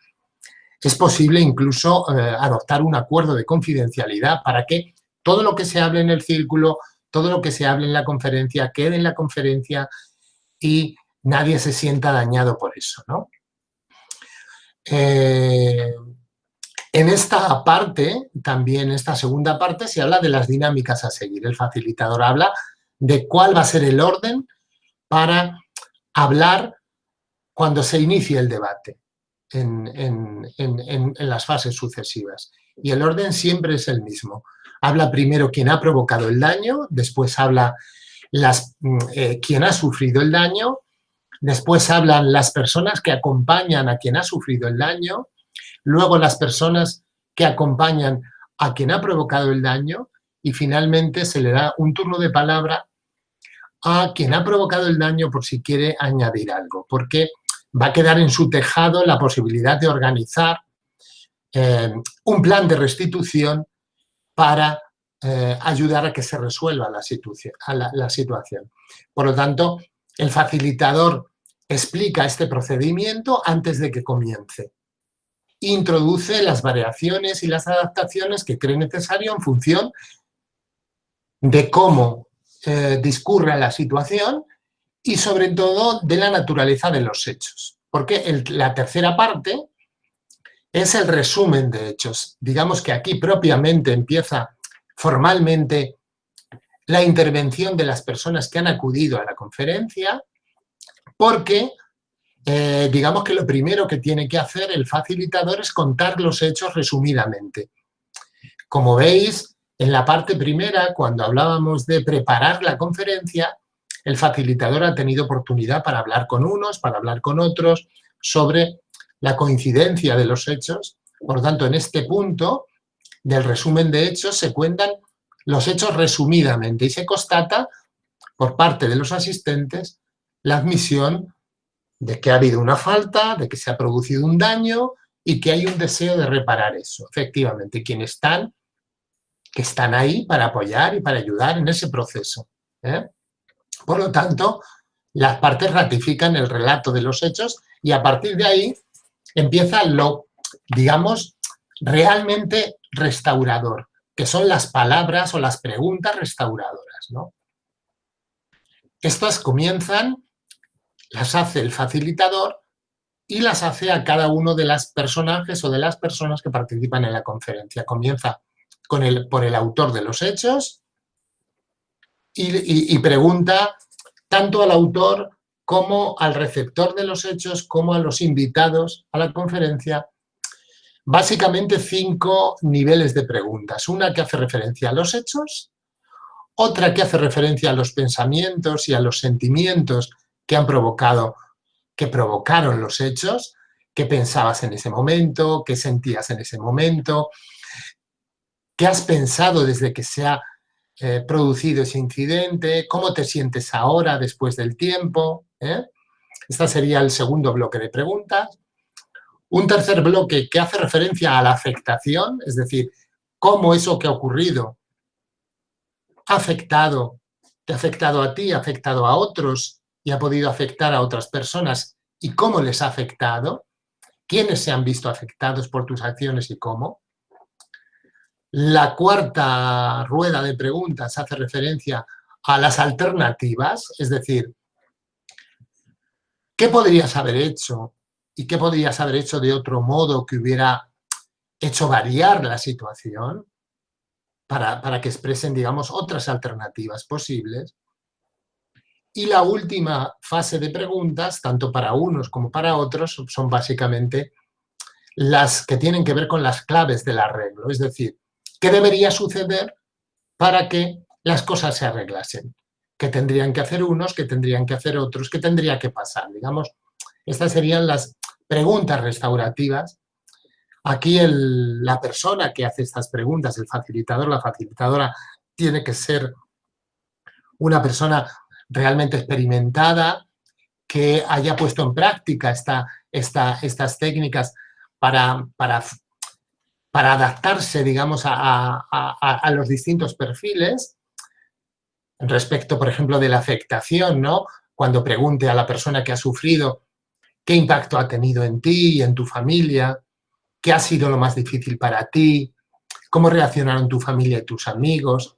es posible incluso eh, adoptar un acuerdo de confidencialidad para que todo lo que se hable en el círculo, todo lo que se hable en la conferencia, quede en la conferencia y nadie se sienta dañado por eso. ¿no? Eh, en esta parte, también en esta segunda parte, se habla de las dinámicas a seguir. El facilitador habla de cuál va a ser el orden para hablar cuando se inicie el debate en, en las fases sucesivas. Y el orden siempre es el mismo. Habla primero quien ha provocado el daño, después habla mm, eh, quien ha sufrido el daño, después hablan las personas que acompañan a quien ha sufrido el daño, luego las personas que acompañan a quien ha provocado el daño y finalmente se le da un turno de palabra a quien ha provocado el daño por si quiere añadir algo, porque va a quedar en su tejado la posibilidad de organizar eh, un plan de restitución para eh, ayudar a que se resuelva la, situación. Por lo tanto, el facilitador explica este procedimiento antes de que comience. introduce las variaciones y las adaptaciones que cree necesario en función de cómo eh, discurre la situación y sobre todo de la naturaleza de los hechos. Porque la tercera parte es el resumen de hechos. Digamos que aquí propiamente empieza formalmente la intervención de las personas que han acudido a la conferencia, porque eh, digamos que lo primero que tiene que hacer el facilitador es contar los hechos resumidamente. Como veis, en la parte primera, cuando hablábamos de preparar la conferencia, el facilitador ha tenido oportunidad para hablar con unos, para hablar con otros, sobre la coincidencia de los hechos. Por lo tanto, en este punto del resumen de hechos se cuentan los hechos resumidamente y se constata por parte de los asistentes la admisión de que ha habido una falta, de que se ha producido un daño y que hay un deseo de reparar eso. Efectivamente, quienes están, que están ahí para apoyar y para ayudar en ese proceso. ¿eh? Por lo tanto, las partes ratifican el relato de los hechos y a partir de ahí empieza lo, digamos, realmente restaurador, que son las palabras o las preguntas restauradoras. ¿no? Estas comienzan, las hace el facilitador y las hace a cada uno de los personajes o de las personas que participan en la conferencia. Comienza con el, por el autor de los hechos y, y pregunta tanto al autor como al receptor de los hechos, como a los invitados a la conferencia, básicamente cinco niveles de preguntas. Una que hace referencia a los hechos, otra que hace referencia a los pensamientos y a los sentimientos que han provocado, que provocaron los hechos, qué pensabas en ese momento, qué sentías en ese momento, qué has pensado desde que se ha eh, producido ese incidente, cómo te sientes ahora después del tiempo, ¿eh? Este sería el segundo bloque de preguntas. Un tercer bloque que hace referencia a la afectación, es decir, cómo eso que ha ocurrido ha afectado, te ha afectado a ti, ha afectado a otros y ha podido afectar a otras personas y cómo les ha afectado, quiénes se han visto afectados por tus acciones y cómo. La cuarta rueda de preguntas hace referencia a las alternativas, es decir, ¿Qué podrías haber hecho? ¿Y qué podrías haber hecho de otro modo que hubiera hecho variar la situación para, que expresen, digamos, otras alternativas posibles? Y la última fase de preguntas, tanto para unos como para otros, son básicamente las que tienen que ver con las claves del arreglo. Es decir, ¿qué debería suceder para que las cosas se arreglasen? Que tendrían que hacer unos, que tendrían que hacer otros, que tendría que pasar. Digamos, estas serían las preguntas restaurativas. Aquí la persona que hace estas preguntas, el facilitador, la facilitadora, tiene que ser una persona realmente experimentada, que haya puesto en práctica esta, estas técnicas para, para, para adaptarse, digamos, a los distintos perfiles respecto, por ejemplo, de la afectación, ¿no? Cuando pregunte a la persona que ha sufrido qué impacto ha tenido en ti y en tu familia, qué ha sido lo más difícil para ti, cómo reaccionaron tu familia y tus amigos.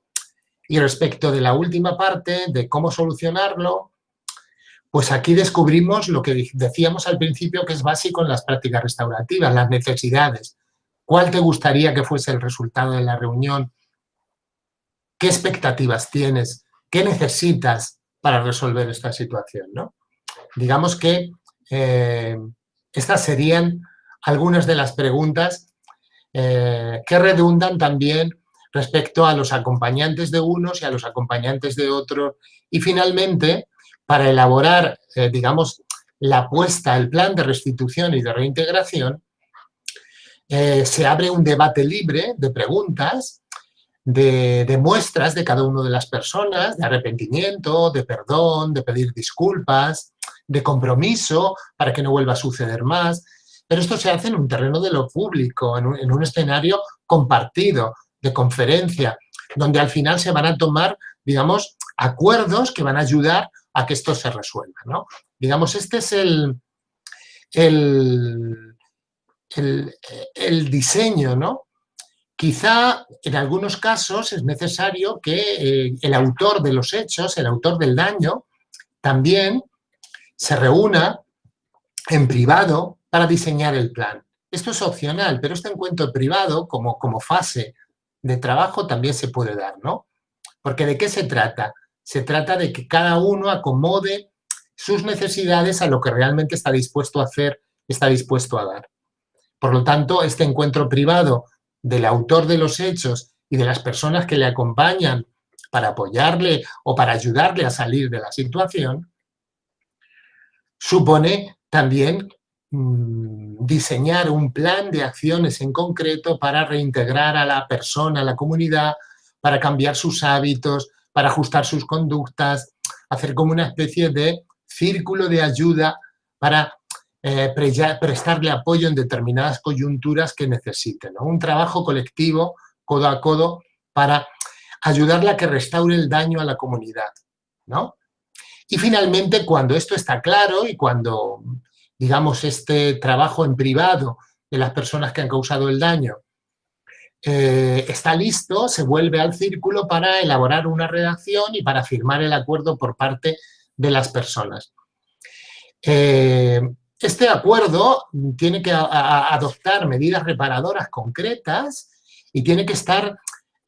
Y respecto de la última parte, de cómo solucionarlo, pues aquí descubrimos lo que decíamos al principio que es básico en las prácticas restaurativas, las necesidades. ¿Cuál te gustaría que fuese el resultado de la reunión? ¿Qué expectativas tienes? ¿Qué necesitas para resolver esta situación? ¿no? Digamos que eh, estas serían algunas de las preguntas eh, que redundan también respecto a los acompañantes de unos y a los acompañantes de otros. Y finalmente, para elaborar, eh, digamos, la apuesta, el plan de restitución y de reintegración, se abre un debate libre de preguntas de, muestras de cada una de las personas, de arrepentimiento, de perdón, de pedir disculpas, de compromiso para que no vuelva a suceder más. Pero esto se hace en un terreno de lo público, en un, escenario compartido, de conferencia, donde al final se van a tomar, digamos, acuerdos que van a ayudar a que esto se resuelva. ¿no? Digamos, este es el, el, el, diseño, ¿no? Quizá en algunos casos es necesario que eh, el autor de los hechos, el autor del daño, también se reúna en privado para diseñar el plan. Esto es opcional, pero este encuentro privado como, como fase de trabajo también se puede dar, ¿no? Porque ¿de qué se trata? Se trata de que cada uno acomode sus necesidades a lo que realmente está dispuesto a hacer, está dispuesto a dar. Por lo tanto, este encuentro privado del autor de los hechos y de las personas que le acompañan para apoyarle o para ayudarle a salir de la situación, supone también mm, diseñar un plan de acciones en concreto para reintegrar a la persona, a la comunidad, para cambiar sus hábitos, para ajustar sus conductas, hacer como una especie de círculo de ayuda para eh, prestarle apoyo en determinadas coyunturas que necesiten. Un trabajo colectivo, codo a codo, para ayudarle a que restaure el daño a la comunidad. ¿no? Y finalmente, cuando esto está claro y cuando, digamos, este trabajo en privado de las personas que han causado el daño eh, está listo, se vuelve al círculo para elaborar una redacción y para firmar el acuerdo por parte de las personas. Eh, este acuerdo tiene que adoptar medidas reparadoras concretas y tiene que estar,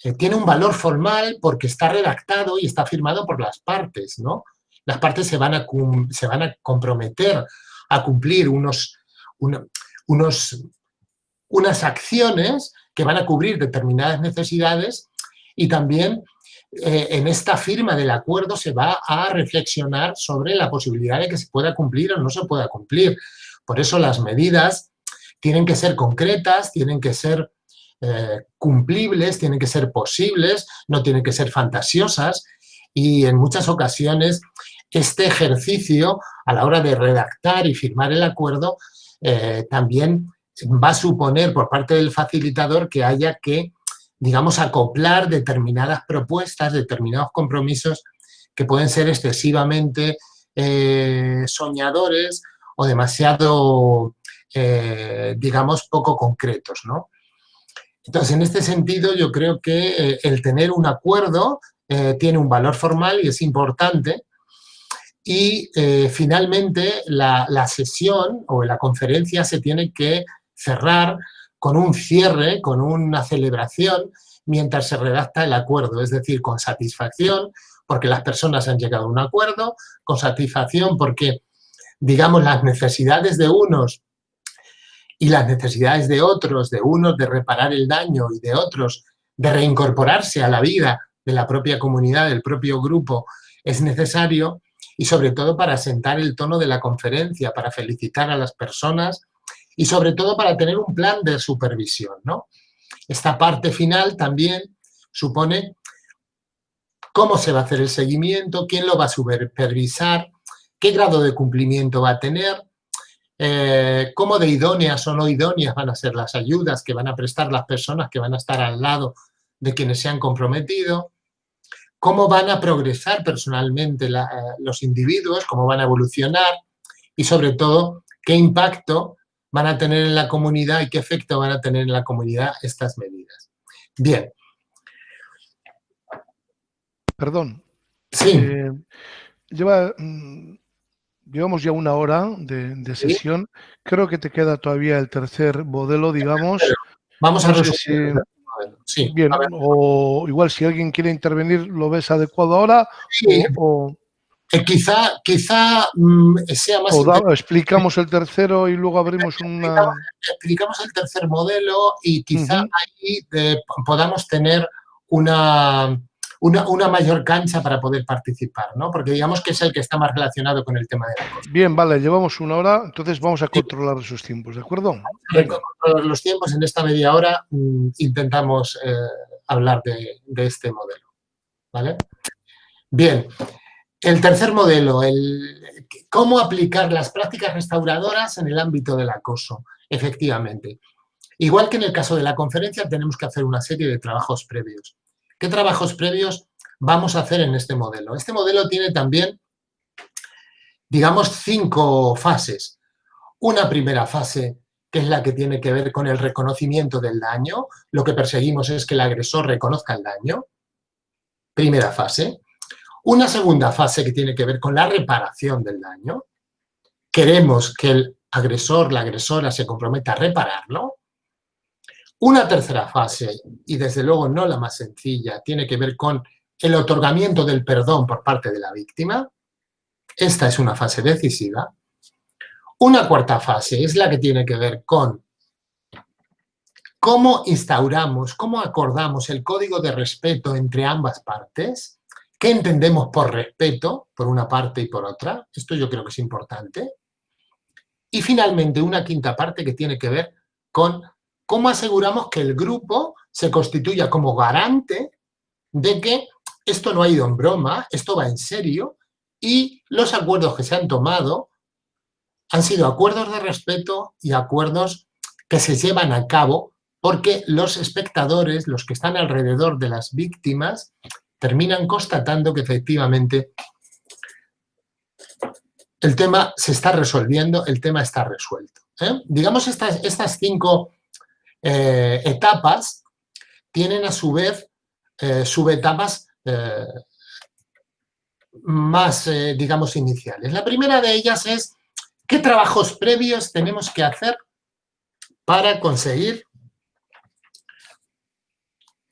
eh, tiene un valor formal porque está redactado y está firmado por las partes, ¿no? Las partes se van a, se van a comprometer a cumplir unos, unos, unas acciones que van a cubrir determinadas necesidades y también eh, en esta firma del acuerdo se va a reflexionar sobre la posibilidad de que se pueda cumplir o no se pueda cumplir. Por eso las medidas tienen que ser concretas, tienen que ser eh, cumplibles, tienen que ser posibles, no tienen que ser fantasiosas y en muchas ocasiones este ejercicio a la hora de redactar y firmar el acuerdo eh, también va a suponer por parte del facilitador que haya que digamos, acoplar determinadas propuestas, determinados compromisos que pueden ser excesivamente eh, soñadores o demasiado, eh, digamos, poco concretos, ¿no? Entonces, en este sentido, yo creo que eh, el tener un acuerdo tiene un valor formal y es importante. Y finalmente, la, la sesión o la conferencia se tiene que cerrar con un cierre, con una celebración, mientras se redacta el acuerdo, es decir, con satisfacción, porque las personas han llegado a un acuerdo, con satisfacción porque, digamos, las necesidades de unos y las necesidades de otros, de unos de reparar el daño y de otros de reincorporarse a la vida de la propia comunidad, del propio grupo, es necesario y sobre todo para sentar el tono de la conferencia, para felicitar a las personas y sobre todo para tener un plan de supervisión. ¿no? Esta parte final también supone cómo se va a hacer el seguimiento, quién lo va a supervisar, qué grado de cumplimiento va a tener, eh, cómo de idóneas o no idóneas van a ser las ayudas que van a prestar las personas que van a estar al lado de quienes se han comprometido, cómo van a progresar personalmente los individuos, cómo van a evolucionar y sobre todo qué impacto van a tener en la comunidad y qué efecto van a tener en la comunidad estas medidas. Bien. Perdón. Sí. Eh, lleva, mm, llevamos ya una hora de, sesión. Creo que te queda todavía el tercer modelo, digamos. Vamos a ver sí, Bien, o igual si alguien quiere intervenir, ¿lo ves adecuado ahora? Sí. O, quizá, quizá mm, sea más... O explicamos el tercero y luego abrimos una... Explicamos el tercer modelo y quizá ahí podamos tener una, una, mayor cancha para poder participar, ¿no? Porque digamos que es el que está más relacionado con el tema de la cosa. Bien, vale, llevamos una hora, entonces vamos a controlar esos tiempos, ¿de acuerdo? Controlar los tiempos, en esta media hora mm, intentamos eh, hablar de, de este modelo, ¿vale? Bien, el tercer modelo, el, cómo aplicar las prácticas restauradoras en el ámbito del acoso, efectivamente. Igual que en el caso de la conferencia, tenemos que hacer una serie de trabajos previos. ¿Qué trabajos previos vamos a hacer en este modelo? Este modelo tiene también, digamos, cinco fases. Una primera fase que es la que tiene que ver con el reconocimiento del daño. Lo que perseguimos es que el agresor reconozca el daño. Primera fase. Una segunda fase que tiene que ver con la reparación del daño. Queremos que el agresor, la agresora se comprometa a repararlo. Una tercera fase, y desde luego no la más sencilla, tiene que ver con el otorgamiento del perdón por parte de la víctima. Esta es una fase decisiva. Una cuarta fase es la que tiene que ver con cómo instauramos, cómo acordamos el código de respeto entre ambas partes, qué entendemos por respeto, por una parte y por otra, esto yo creo que es importante. Y finalmente una quinta parte que tiene que ver con cómo aseguramos que el grupo se constituya como garante de que esto no ha ido en broma, esto va en serio y los acuerdos que se han tomado han sido acuerdos de respeto y acuerdos que se llevan a cabo porque los espectadores, los que están alrededor de las víctimas, terminan constatando que efectivamente el tema se está resolviendo, el tema está resuelto. ¿eh? Digamos, estas, estas cinco eh, etapas tienen a su vez eh, subetapas más, digamos, iniciales. La primera de ellas es qué trabajos previos tenemos que hacer para conseguir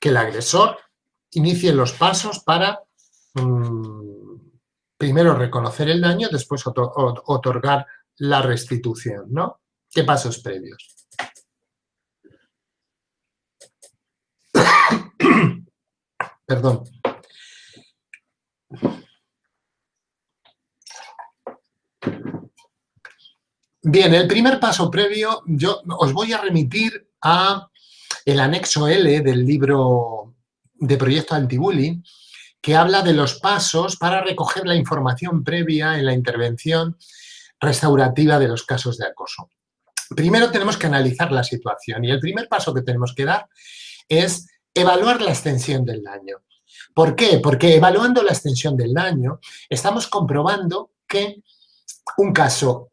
que el agresor inicie los pasos para mm, primero reconocer el daño, después otorgar la restitución, ¿no? ¿Qué pasos previos? Perdón. Bien, el primer paso previo, yo os voy a remitir a el anexo L del libro de Proyecto Antibullying, que habla de los pasos para recoger la información previa en la intervención restaurativa de los casos de acoso. Primero tenemos que analizar la situación y el primer paso que tenemos que dar es evaluar la extensión del daño. ¿Por qué? Porque evaluando la extensión del daño, estamos comprobando que un caso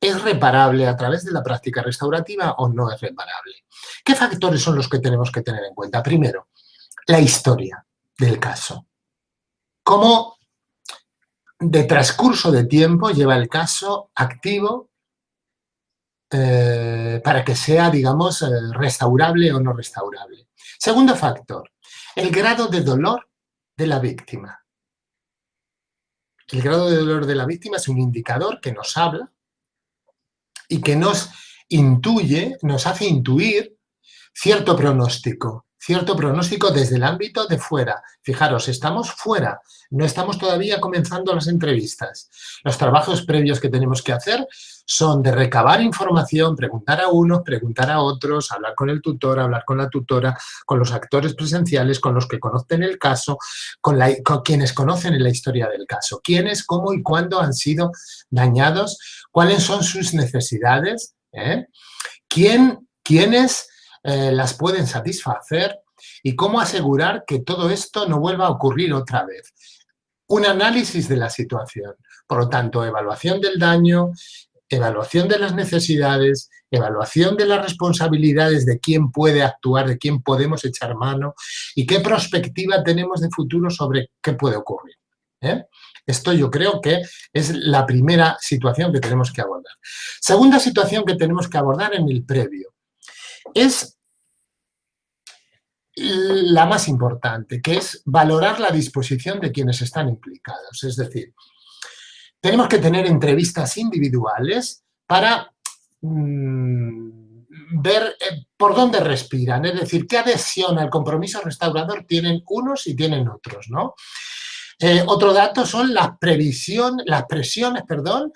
es reparable a través de la práctica restaurativa o no es reparable. ¿Qué factores son los que tenemos que tener en cuenta? Primero, la historia del caso. ¿Cómo de transcurso de tiempo lleva el caso activo eh, para que sea, digamos, eh, restaurable o no restaurable? Segundo factor, el grado de dolor de la víctima. El grado de dolor de la víctima es un indicador que nos habla y que nos intuye, nos hace intuir cierto pronóstico cierto pronóstico desde el ámbito de fuera. Fijaros, estamos fuera, no estamos todavía comenzando las entrevistas. Los trabajos previos que tenemos que hacer son de recabar información, preguntar a unos, preguntar a otros, hablar con el tutor, hablar con la tutora, con los actores presenciales, con los que conocen el caso, con, quienes conocen la historia del caso. Quiénes, cómo y cuándo han sido dañados, cuáles son sus necesidades, ¿eh? ¿Quién, quiénes eh, las pueden satisfacer y cómo asegurar que todo esto no vuelva a ocurrir otra vez. Un análisis de la situación. Por lo tanto, evaluación del daño, evaluación de las necesidades, evaluación de las responsabilidades de quién puede actuar, de quién podemos echar mano y qué perspectiva tenemos de futuro sobre qué puede ocurrir. ¿eh? Esto yo creo que es la primera situación que tenemos que abordar. Segunda situación que tenemos que abordar en el previo es la más importante, que es valorar la disposición de quienes están implicados. Es decir, tenemos que tener entrevistas individuales para mm, ver eh, por dónde respiran, es decir, qué adhesión al compromiso restaurador tienen unos y tienen otros. ¿no? Eh, otro dato son las, previsión, las presiones perdón,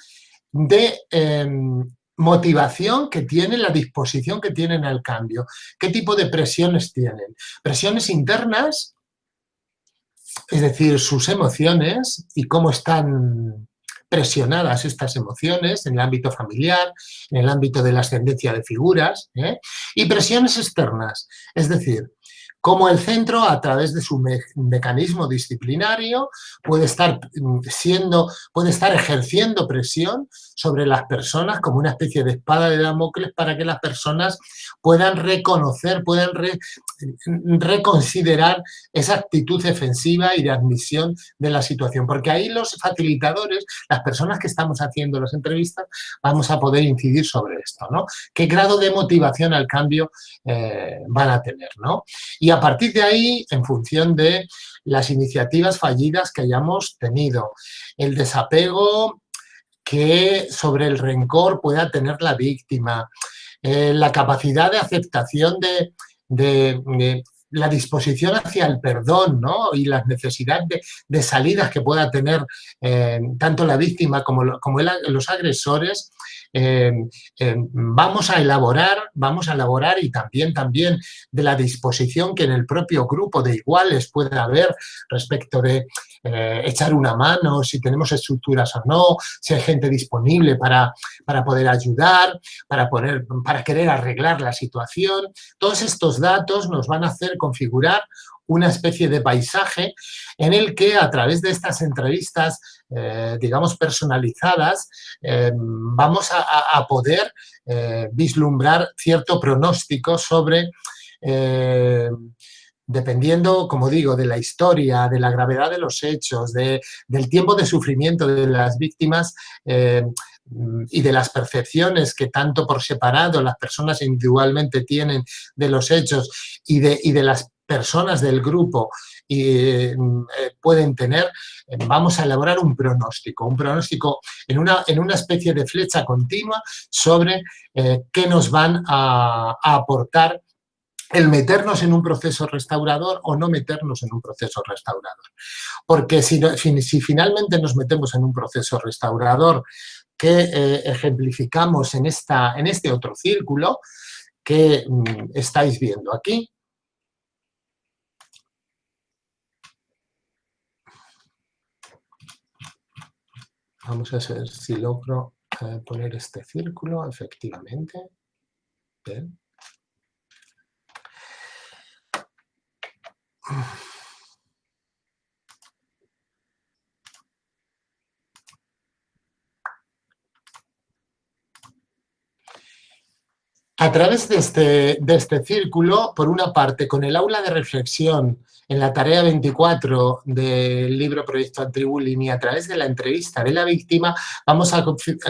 de em, motivación que tienen, la disposición que tienen al cambio. ¿Qué tipo de presiones tienen? Presiones internas, es decir, sus emociones y cómo están presionadas estas emociones en el ámbito familiar, en el ámbito de la ascendencia de figuras, ¿eh? y presiones externas, es decir, cómo el centro, a través de su mecanismo disciplinario, puede estar, mm, siendo, puede estar ejerciendo presión sobre las personas como una especie de espada de Damocles para que las personas puedan reconocer, puedan reconsiderar esa actitud defensiva y de admisión de la situación. Porque ahí los facilitadores, las personas que estamos haciendo las entrevistas, vamos a poder incidir sobre esto, ¿no? ¿Qué grado de motivación al cambio eh, van a tener, ¿no? Y a partir de ahí, en función de las iniciativas fallidas que hayamos tenido, el desapego que sobre el rencor pueda tener la víctima, eh, la capacidad de aceptación de, la disposición hacia el perdón ¿no? y las necesidades de, salidas que pueda tener eh, tanto la víctima como, como los agresores, eh, vamos a elaborar, vamos a elaborar y también, también de la disposición que en el propio grupo de iguales puede haber respecto de eh, echar una mano, si tenemos estructuras o no, si hay gente disponible para, para poder ayudar, para, poner, para querer arreglar la situación. Todos estos datos nos van a hacer configurar una especie de paisaje en el que a través de estas entrevistas, eh, digamos, personalizadas, eh, vamos a, poder vislumbrar cierto pronóstico sobre dependiendo, como digo, de la historia, de la gravedad de los hechos, del tiempo de sufrimiento de las víctimas eh, y de las percepciones que tanto por separado las personas individualmente tienen de los hechos y de, de las personas del grupo eh, pueden tener, vamos a elaborar un pronóstico, un pronóstico en una, en una especie de flecha continua sobre eh, qué nos van a aportar el meternos en un proceso restaurador o no meternos en un proceso restaurador. Porque si, si finalmente nos metemos en un proceso restaurador que eh, ejemplificamos en, esta, en este otro círculo que mm, estáis viendo aquí, Vamos a ver si logro eh, poner este círculo, efectivamente. A través de este, de este círculo, por una parte, con el aula de reflexión en la tarea 24 del libro Proyecto Antribullying y a través de la entrevista de la víctima, vamos a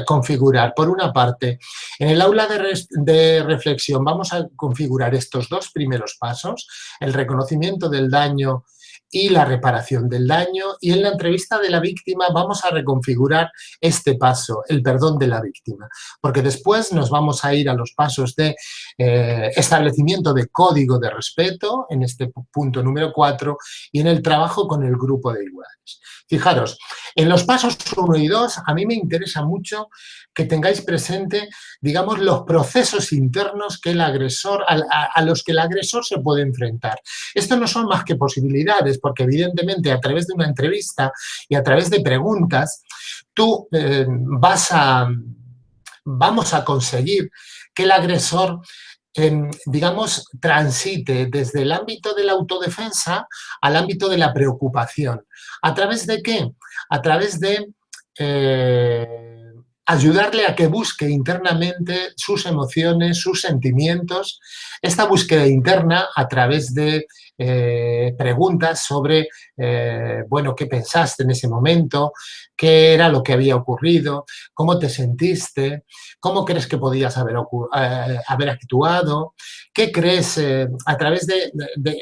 configurar, por una parte, en el aula de, de reflexión vamos a configurar estos dos primeros pasos, el reconocimiento del daño y la reparación del daño. Y en la entrevista de la víctima vamos a reconfigurar este paso, el perdón de la víctima. Porque después nos vamos a ir a los pasos de eh, establecimiento de código de respeto, en este punto número 4, y en el trabajo con el grupo de iguales. Fijaros, en los pasos 1 y 2 a mí me interesa mucho que tengáis presente, digamos, los procesos internos que el agresor, a, los que el agresor se puede enfrentar. Esto no son más que posibilidades, porque evidentemente a través de una entrevista y a través de preguntas, tú eh, vas a, vamos a conseguir que el agresor digamos, transite desde el ámbito de la autodefensa al ámbito de la preocupación. ¿A través de qué? A través de eh, ayudarle a que busque internamente sus emociones, sus sentimientos. Esta búsqueda interna a través de eh, preguntas sobre, eh, bueno, qué pensaste en ese momento, qué era lo que había ocurrido, cómo te sentiste, cómo crees que podías haber, eh, haber actuado, qué crees a través de,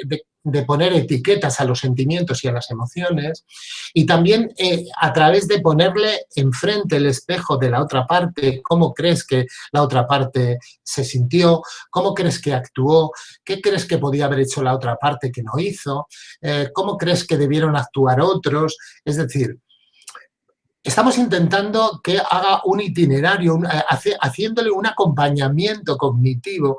de poner etiquetas a los sentimientos y a las emociones y también eh, a través de ponerle enfrente el espejo de la otra parte, cómo crees que la otra parte se sintió, cómo crees que actuó, qué crees que podía haber hecho la otra parte que no hizo, eh, cómo crees que debieron actuar otros, es decir, estamos intentando que haga un itinerario, eh, haciéndole un acompañamiento cognitivo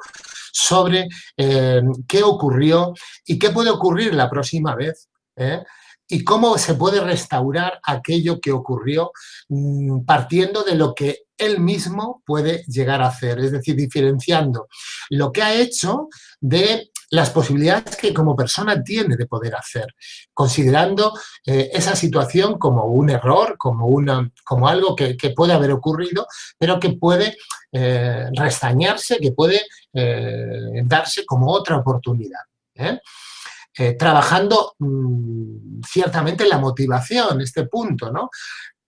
sobre eh, qué ocurrió y qué puede ocurrir la próxima vez. ¿eh? y cómo se puede restaurar aquello que ocurrió mm, partiendo de lo que él mismo puede llegar a hacer, es decir, diferenciando lo que ha hecho de las posibilidades que como persona tiene de poder hacer, considerando eh, esa situación como un error, como, una, como algo que, puede haber ocurrido, pero que puede eh, restañarse, que puede eh, darse como otra oportunidad. trabajando mm, ciertamente la motivación, este punto, ¿no?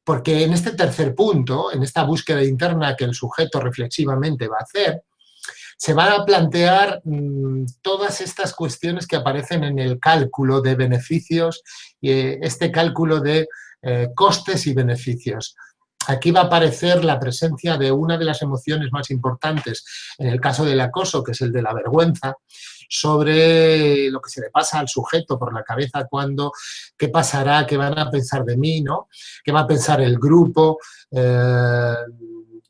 Porque en este tercer punto, en esta búsqueda interna que el sujeto reflexivamente va a hacer, se van a plantear mm, todas estas cuestiones que aparecen en el cálculo de beneficios, eh, este cálculo de eh, costes y beneficios. Aquí va a aparecer la presencia de una de las emociones más importantes en el caso del acoso, que es el de la vergüenza, sobre lo que se le pasa al sujeto por la cabeza cuando, qué pasará, qué van a pensar de mí, ¿no? qué va a pensar el grupo, eh,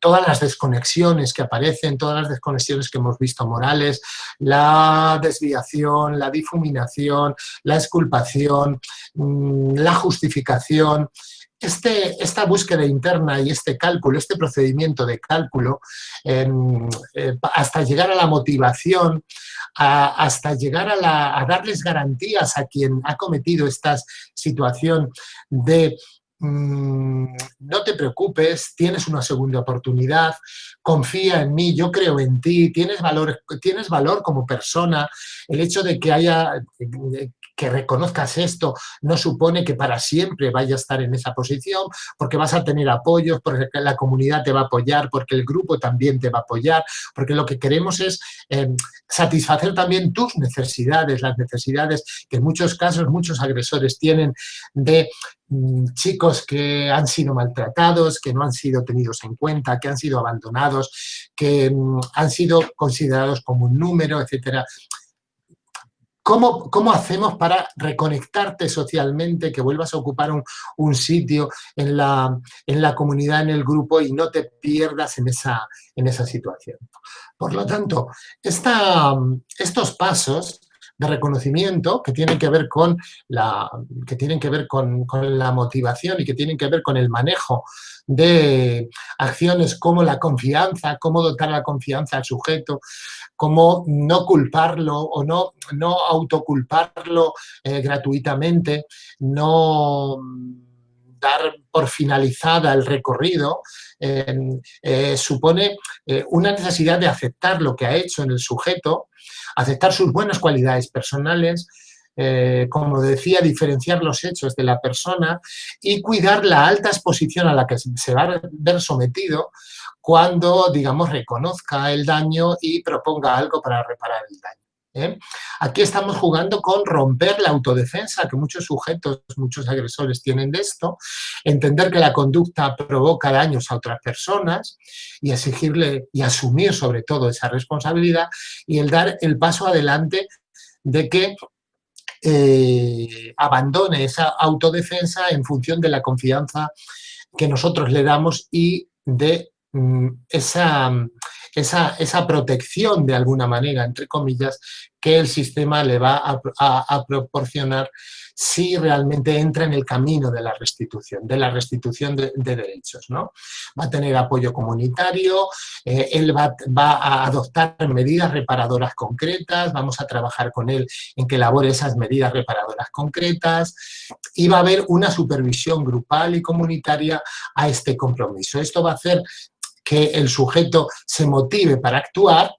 todas las desconexiones que aparecen, todas las desconexiones que hemos visto morales, la desviación, la difuminación, la exculpación, mm, la justificación, este, esta búsqueda interna y este cálculo, este procedimiento de cálculo, em, eh, hasta llegar a la motivación, hasta llegar a, darles garantías a quien ha cometido esta situación de Mm, no te preocupes, tienes una segunda oportunidad, confía en mí, yo creo en ti, tienes valor, tienes valor como persona, el hecho de que haya que reconozcas esto no supone que para siempre vayas a estar en esa posición, porque vas a tener apoyos, porque la comunidad te va a apoyar, porque el grupo también te va a apoyar, porque lo que queremos es em, satisfacer también tus necesidades, las necesidades que en muchos casos muchos agresores tienen de mm, chicos que han sido maltratados, que no han sido tenidos en cuenta, que han sido abandonados, que mm, han sido considerados como un número, etcétera. ¿Cómo, ¿Cómo, hacemos para reconectarte socialmente, que vuelvas a ocupar un, sitio en la, en la, comunidad, en el grupo y no te pierdas en esa, en esa situación? Por lo tanto, esta, estos pasos de reconocimiento que tienen que ver con la, que tienen que ver con, la motivación y que tienen que ver con el manejo de acciones como la confianza, cómo dotar la confianza al sujeto, cómo no culparlo o no, no autoculparlo eh, gratuitamente, no dar por finalizada el recorrido, eh, supone eh, una necesidad de aceptar lo que ha hecho en el sujeto, aceptar sus buenas cualidades personales, eh, como decía, diferenciar los hechos de la persona y cuidar la alta exposición a la que se va a ver sometido cuando, digamos, reconozca el daño y proponga algo para reparar el daño. ¿Eh? Aquí estamos jugando con romper la autodefensa que muchos sujetos, muchos agresores tienen de esto, entender que la conducta provoca daños a otras personas y exigirle y asumir sobre todo esa responsabilidad y el dar el paso adelante de que eh, abandone esa autodefensa en función de la confianza que nosotros le damos y de mm, esa, esa, protección de alguna manera, entre comillas, que el sistema le va a proporcionar si realmente entra en el camino de la restitución, de la restitución de, derechos. ¿no? Va a tener apoyo comunitario, eh, él va, a adoptar medidas reparadoras concretas, vamos a trabajar con él en que elabore esas medidas reparadoras concretas y va a haber una supervisión grupal y comunitaria a este compromiso. Esto va a hacer que el sujeto se motive para actuar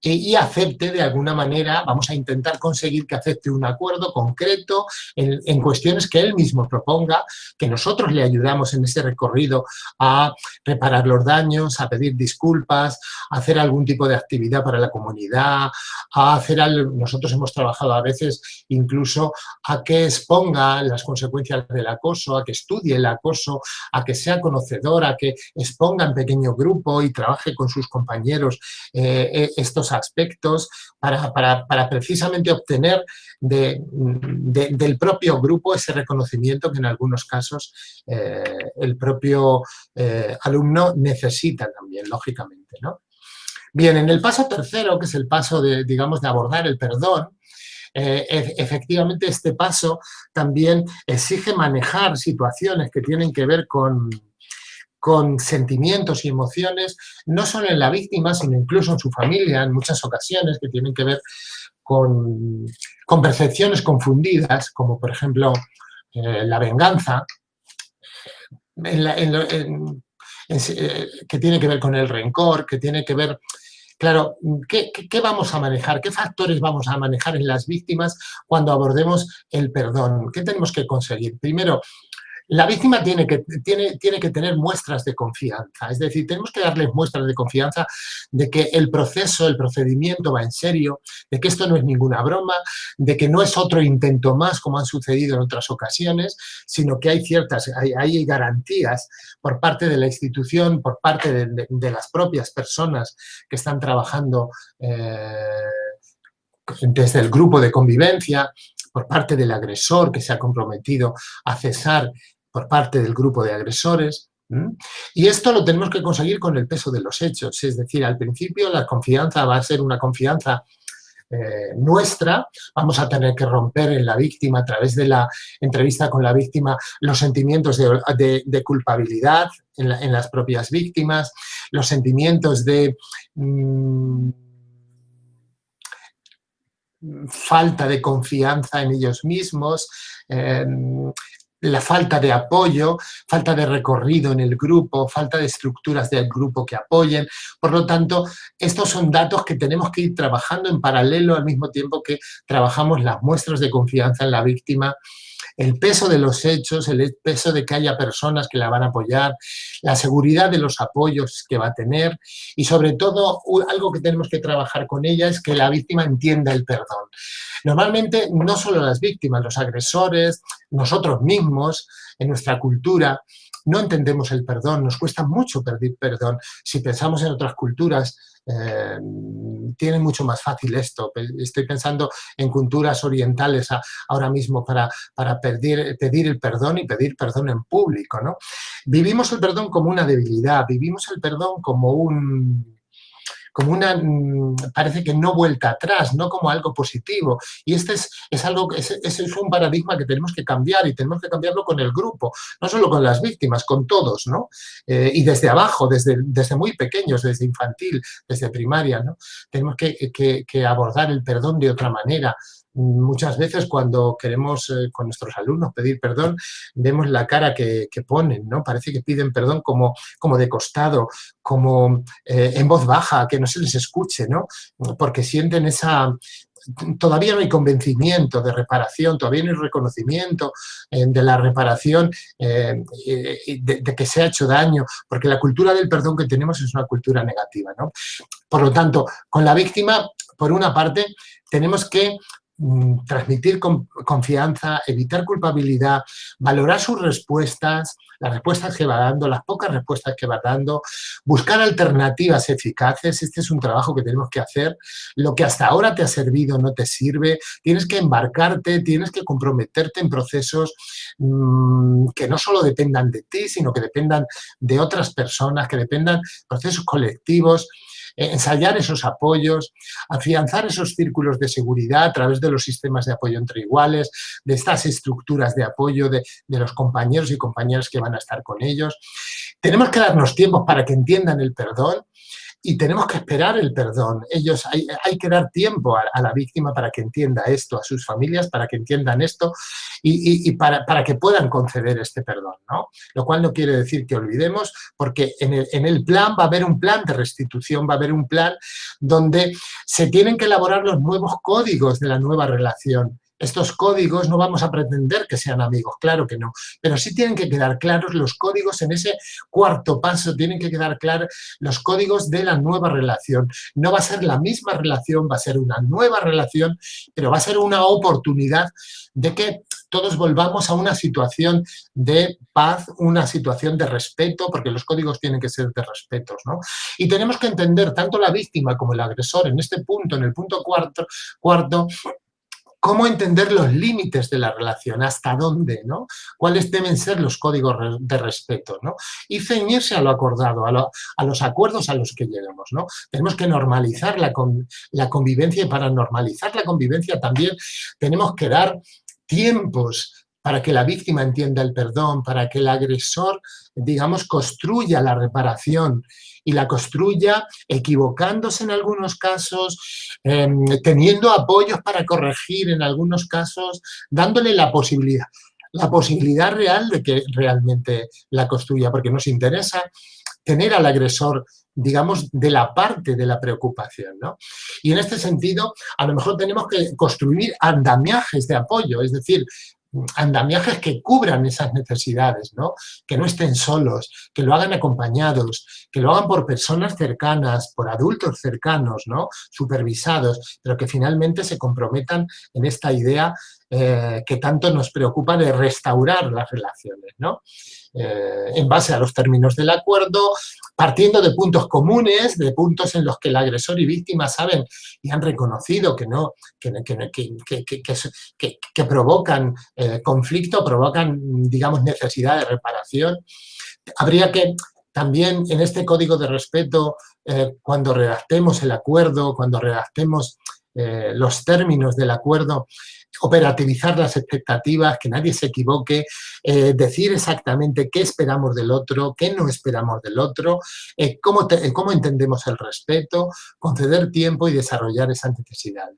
y acepte de alguna manera, vamos a intentar conseguir que acepte un acuerdo concreto en, cuestiones que él mismo proponga, que nosotros le ayudamos en ese recorrido a reparar los daños, a pedir disculpas, a hacer algún tipo de actividad para la comunidad, a hacer algo, nosotros hemos trabajado a veces incluso a que exponga las consecuencias del acoso, a que estudie el acoso, a que sea conocedor, a que exponga en pequeño grupo y trabaje con sus compañeros eh, eh, aspectos para, precisamente obtener del propio grupo ese reconocimiento que en algunos casos eh, el propio eh, alumno necesita también, lógicamente. ¿no? Bien, en el paso tercero, que es el paso de, digamos, de abordar el perdón, eh, efectivamente este paso también exige manejar situaciones que tienen que ver con, con sentimientos y emociones, no solo en la víctima, sino incluso en su familia, en muchas ocasiones, que tienen que ver con, percepciones confundidas, como por ejemplo eh, la venganza, que tiene que ver con el rencor, que tiene que ver Claro, ¿qué, vamos a manejar? ¿Qué factores vamos a manejar en las víctimas cuando abordemos el perdón? ¿Qué tenemos que conseguir? Primero, la víctima tiene que, tiene, tiene que tener muestras de confianza, es decir, tenemos que darles muestras de confianza de que el proceso, el procedimiento va en serio, de que esto no es ninguna broma, de que no es otro intento más como han sucedido en otras ocasiones, sino que hay ciertas, hay, garantías por parte de la institución, por parte de, las propias personas que están trabajando eh, desde el grupo de convivencia, por parte del agresor que se ha comprometido a cesar por parte del grupo de agresores. Y esto lo tenemos que conseguir con el peso de los hechos, es decir, al principio la confianza va a ser una confianza eh, nuestra, vamos a tener que romper en la víctima a través de la entrevista con la víctima los sentimientos de, culpabilidad en, las propias víctimas, los sentimientos de mm, falta de confianza en ellos mismos, em, la falta de apoyo, falta de recorrido en el grupo, falta de estructuras del grupo que apoyen. Por lo tanto, estos son datos que tenemos que ir trabajando en paralelo al mismo tiempo que trabajamos las muestras de confianza en la víctima, el peso de los hechos, el peso de que haya personas que la van a apoyar, la seguridad de los apoyos que va a tener y sobre todo algo que tenemos que trabajar con ella es que la víctima entienda el perdón. Normalmente no solo las víctimas, los agresores, nosotros mismos, en nuestra cultura, no entendemos el perdón, nos cuesta mucho pedir perdón. Si pensamos en otras culturas, eh, tiene mucho más fácil esto. Estoy pensando en culturas orientales ahora mismo para, para pedir, pedir el perdón y pedir perdón en público. ¿no? Vivimos el perdón como una debilidad, vivimos el perdón como un como una, mm, parece que no vuelta atrás, no como algo positivo. Y este es, es algo, es, es un paradigma que tenemos que cambiar y tenemos que cambiarlo con el grupo, no solo con las víctimas, con todos, ¿no? Eh, y desde abajo, desde, desde muy pequeños, desde infantil, desde primaria, ¿no? Tenemos que, que, que abordar el perdón de otra manera, muchas veces cuando queremos eh, con nuestros alumnos pedir perdón, vemos la cara que, ponen, ¿no? Parece que piden perdón como, como de costado, como eh, en voz baja, que no se les escuche, ¿no? Porque sienten esa, todavía no hay convencimiento de reparación, todavía no hay reconocimiento eh, de la reparación, de, que se ha hecho daño, porque la cultura del perdón que tenemos es una cultura negativa. ¿no? Por lo tanto, con la víctima, por una parte, tenemos que transmitir confianza, evitar culpabilidad, valorar sus respuestas, las respuestas que va dando, las pocas respuestas que va dando, buscar alternativas eficaces, este es un trabajo que tenemos que hacer, lo que hasta ahora te ha servido no te sirve, tienes que embarcarte, tienes que comprometerte en procesos mm, que no solo dependan de ti, sino que dependan de otras personas, que dependan procesos colectivos, ensayar esos apoyos, afianzar esos círculos de seguridad a través de los sistemas de apoyo entre iguales, de estas estructuras de apoyo de, de los compañeros y compañeras que van a estar con ellos. Tenemos que darnos tiempos para que entiendan el perdón, y tenemos que esperar el perdón. Ellos, hay, que dar tiempo a, la víctima para que entienda esto, a sus familias para que entiendan esto y, para, que puedan conceder este perdón, ¿no? Lo cual no quiere decir que olvidemos, porque en el, en el plan va a haber un plan de restitución, va a haber un plan donde se tienen que elaborar los nuevos códigos de la nueva relación estos códigos no vamos a pretender que sean amigos, claro que no, pero sí tienen que quedar claros los códigos en ese cuarto paso, tienen que quedar claros los códigos de la nueva relación. No va a ser la misma relación, va a ser una nueva relación, pero va a ser una oportunidad de que todos volvamos a una situación de paz, una situación de respeto, porque los códigos tienen que ser de respeto. ¿no? Y tenemos que entender tanto la víctima como el agresor en este punto, en el punto cuarto, cuarto cómo entender los límites de la relación, hasta dónde, ¿no? cuáles deben ser los códigos de respeto, ¿no? y ceñirse a lo acordado, a, los acuerdos a los que lleguemos. ¿no? Tenemos que normalizar la, la convivencia y para normalizar la convivencia también tenemos que dar tiempos para que la víctima entienda el perdón, para que el agresor, digamos, construya la reparación y la construya equivocándose en algunos casos, em, teniendo apoyos para corregir en algunos casos, dándole la posibilidad, la posibilidad real de que realmente la construya, porque nos interesa tener al agresor digamos, de la parte de la preocupación. ¿no? Y en este sentido, a lo mejor tenemos que construir andamiajes de apoyo, es decir, andamiajes que cubran esas necesidades, ¿no? que no estén solos, que lo hagan acompañados, que lo hagan por personas cercanas, por adultos cercanos, ¿no? supervisados, pero que finalmente se comprometan en esta idea eh, que tanto nos preocupa de restaurar las relaciones, ¿no? Eh, en base a los términos del acuerdo, partiendo de puntos comunes, de puntos en los que el agresor y víctima saben y han reconocido que, no, que, que, provocan eh, conflicto, provocan, digamos, necesidad de reparación. Habría que también en este código de respeto, cuando redactemos el acuerdo, cuando redactemos los términos del acuerdo, operativizar las expectativas, que nadie se equivoque, eh, decir exactamente qué esperamos del otro, qué no esperamos del otro, eh, cómo, cómo, entendemos el respeto, conceder tiempo y desarrollar esas necesidades.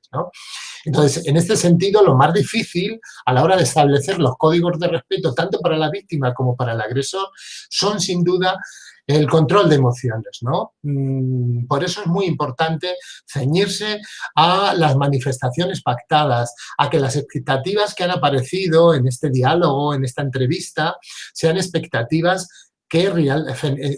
Entonces, en este sentido, lo más difícil a la hora de establecer los códigos de respeto, tanto para la víctima como para el agresor, son sin duda el control de emociones, ¿no? Mm, por eso es muy importante ceñirse a las manifestaciones pactadas, a que las expectativas que han aparecido en este diálogo, en esta entrevista, sean expectativas que real, eh,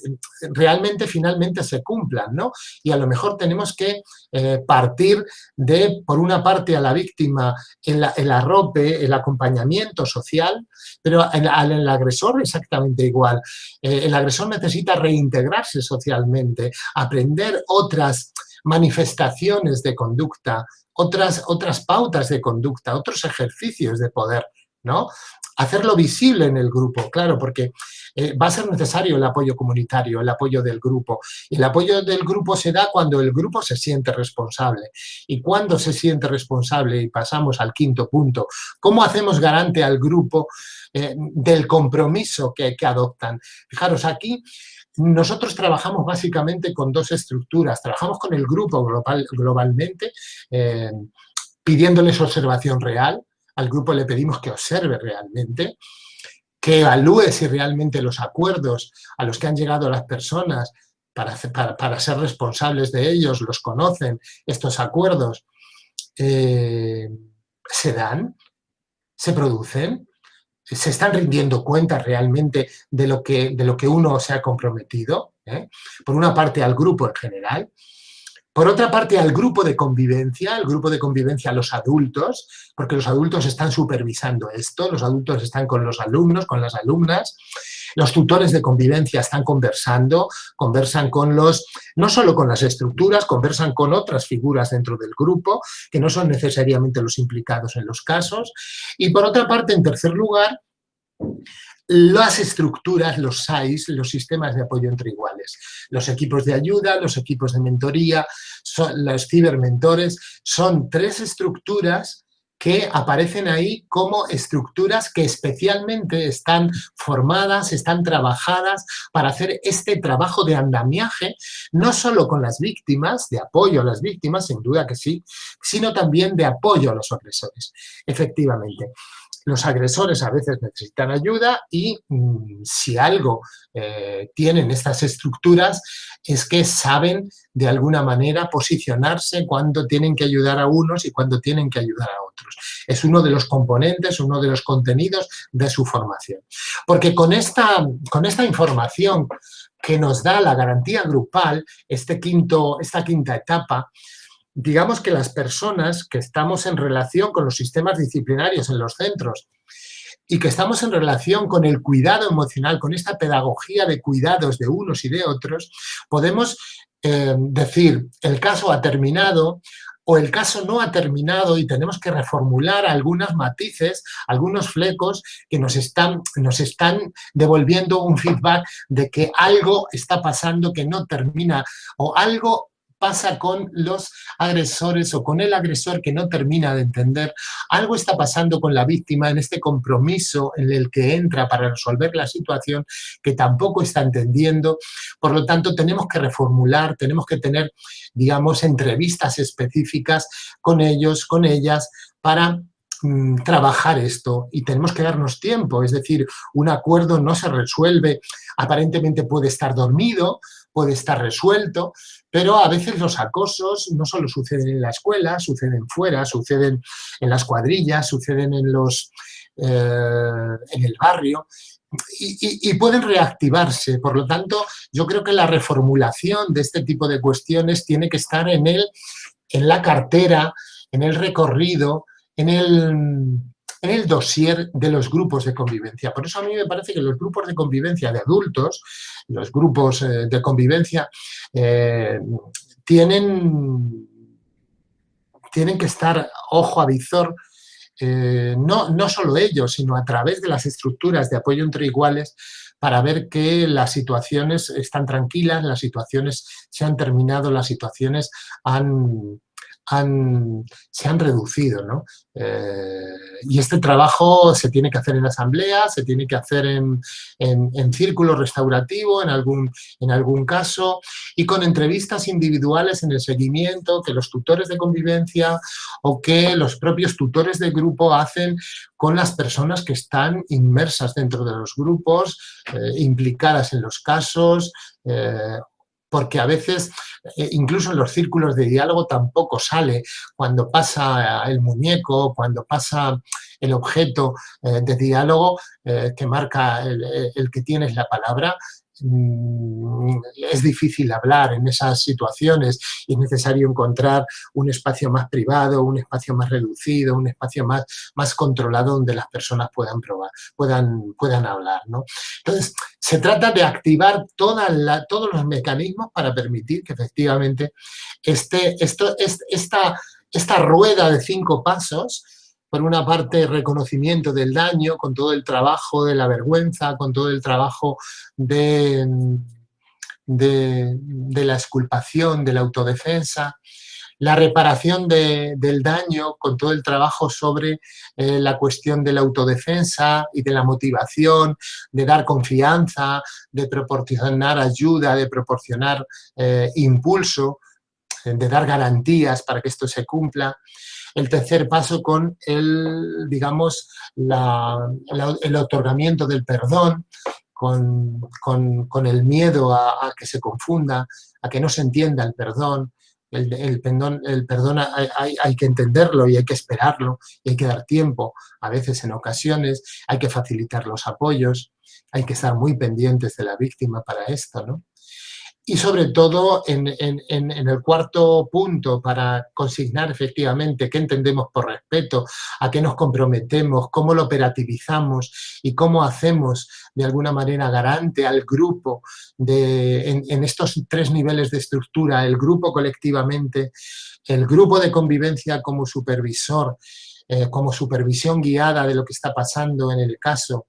realmente finalmente se cumplan, ¿no? Y a lo mejor tenemos que eh, partir de, por una parte, a la víctima el, el arrope, el acompañamiento social, pero al, agresor exactamente igual. Eh, el agresor necesita reintegrarse socialmente, aprender otras manifestaciones de conducta, otras, otras pautas de conducta, otros ejercicios de poder, ¿no? Hacerlo visible en el grupo, claro, porque eh, va a ser necesario el apoyo comunitario, el apoyo del grupo. Y el apoyo del grupo se da cuando el grupo se siente responsable. Y cuando se siente responsable, y pasamos al quinto punto, ¿cómo hacemos garante al grupo eh, del compromiso que, adoptan? Fijaros, aquí nosotros trabajamos básicamente con dos estructuras. Trabajamos con el grupo global, globalmente, eh, pidiéndoles observación real. Al grupo le pedimos que observe realmente que evalúe si realmente los acuerdos a los que han llegado las personas para, para, ser responsables de ellos, los conocen, estos acuerdos, eh, se dan, se producen, se están rindiendo cuentas realmente de lo que, de lo que uno se ha comprometido, ¿eh? por una parte al grupo en general, por otra parte, al grupo de convivencia, el grupo de convivencia los adultos, porque los adultos están supervisando esto, los adultos están con los alumnos, con las alumnas, los tutores de convivencia están conversando, conversan con los, no solo con las estructuras, conversan con otras figuras dentro del grupo, que no son necesariamente los implicados en los casos. Y por otra parte, en tercer lugar, las estructuras, los SAIS, los sistemas de apoyo entre iguales. Los equipos de ayuda, los equipos de mentoría, son, los cibermentores, son tres estructuras que aparecen ahí como estructuras que especialmente están formadas, están trabajadas para hacer este trabajo de andamiaje, no solo con las víctimas, de apoyo a las víctimas, sin duda que sí, sino también de apoyo a los agresores, efectivamente los agresores a veces necesitan ayuda y mm, si algo eh, tienen estas estructuras es que saben de alguna manera posicionarse cuando tienen que ayudar a unos y cuando tienen que ayudar a otros. Es uno de los componentes, uno de los contenidos de su formación. Porque con esta, con esta información que nos da la garantía grupal, este quinto, esta quinta etapa, digamos que las personas que estamos en relación con los sistemas disciplinarios en los centros y que estamos en relación con el cuidado emocional, con esta pedagogía de cuidados de unos y de otros, podemos eh, decir, el caso ha terminado, o el caso no ha terminado y tenemos que reformular algunos matices, algunos flecos que nos están, nos están devolviendo un feedback de que algo está pasando que no termina o algo pasa con los agresores o con el agresor que no termina de entender. Algo está pasando con la víctima en este compromiso en el que entra para resolver la situación que tampoco está entendiendo. Por lo tanto, tenemos que reformular, tenemos que tener, digamos, entrevistas específicas con ellos, con ellas, para mm, trabajar esto y tenemos que darnos tiempo, es decir, un acuerdo no se resuelve, aparentemente puede estar dormido, puede estar resuelto, pero a veces los acosos no solo suceden en la escuela, suceden fuera, suceden en las cuadrillas, suceden en, los, eh, en el barrio, y, pueden reactivarse. Por lo tanto, yo creo que la reformulación de este tipo de cuestiones tiene que estar en, el, en la cartera, en el recorrido, en el, en el dossier de los grupos de convivencia. Por eso a mí me parece que los grupos de convivencia de adultos, los grupos eh, de convivencia, eh, tienen, tienen que estar ojo a visor eh, no, no solo ellos, sino a través de las estructuras de apoyo entre iguales para ver que las situaciones están tranquilas, las situaciones se han terminado, las situaciones han, se han reducido. ¿no? Eh, y este trabajo se tiene que hacer en asamblea, se tiene que hacer en, en, círculo restaurativo en algún, en algún caso y con entrevistas individuales en el seguimiento que los tutores de convivencia o que los propios tutores de grupo hacen con las personas que están inmersas dentro de los grupos, eh, implicadas en los casos, eh, porque a veces eh, incluso en los círculos de diálogo tampoco sale cuando pasa el muñeco, cuando pasa el objeto eh, de diálogo eh, que marca el, que tienes la palabra, es difícil hablar en esas situaciones y es necesario encontrar un espacio más privado, un espacio más reducido, un espacio más, más controlado donde las personas puedan probar, puedan, puedan hablar. ¿no? Entonces, se trata de activar todos los mecanismos para permitir que efectivamente este, esto, esta, esta rueda de cinco pasos por una parte, reconocimiento del daño, con todo el trabajo de la vergüenza, con todo el trabajo de, de, la exculpación, de la autodefensa, la reparación del daño con todo el trabajo sobre eh, la cuestión de la autodefensa y de la motivación, de dar confianza, de proporcionar ayuda, de proporcionar eh, impulso, de dar garantías para que esto se cumpla el tercer paso con el, digamos, el otorgamiento del perdón, con, el miedo a, que se confunda, a que no se entienda el perdón. El, perdón, el perdón hay, hay, que entenderlo y hay que esperarlo y hay que dar tiempo. A veces, en ocasiones, hay que facilitar los apoyos, hay que estar muy pendientes de la víctima para esto, ¿no? Y sobre todo, en, el cuarto punto, para consignar efectivamente qué entendemos por respeto, a qué nos comprometemos, cómo lo operativizamos y cómo hacemos de alguna manera garante al grupo de, en, estos tres niveles de estructura, el grupo colectivamente, el grupo de convivencia como supervisor, eh, como supervisión guiada de lo que está pasando en el caso,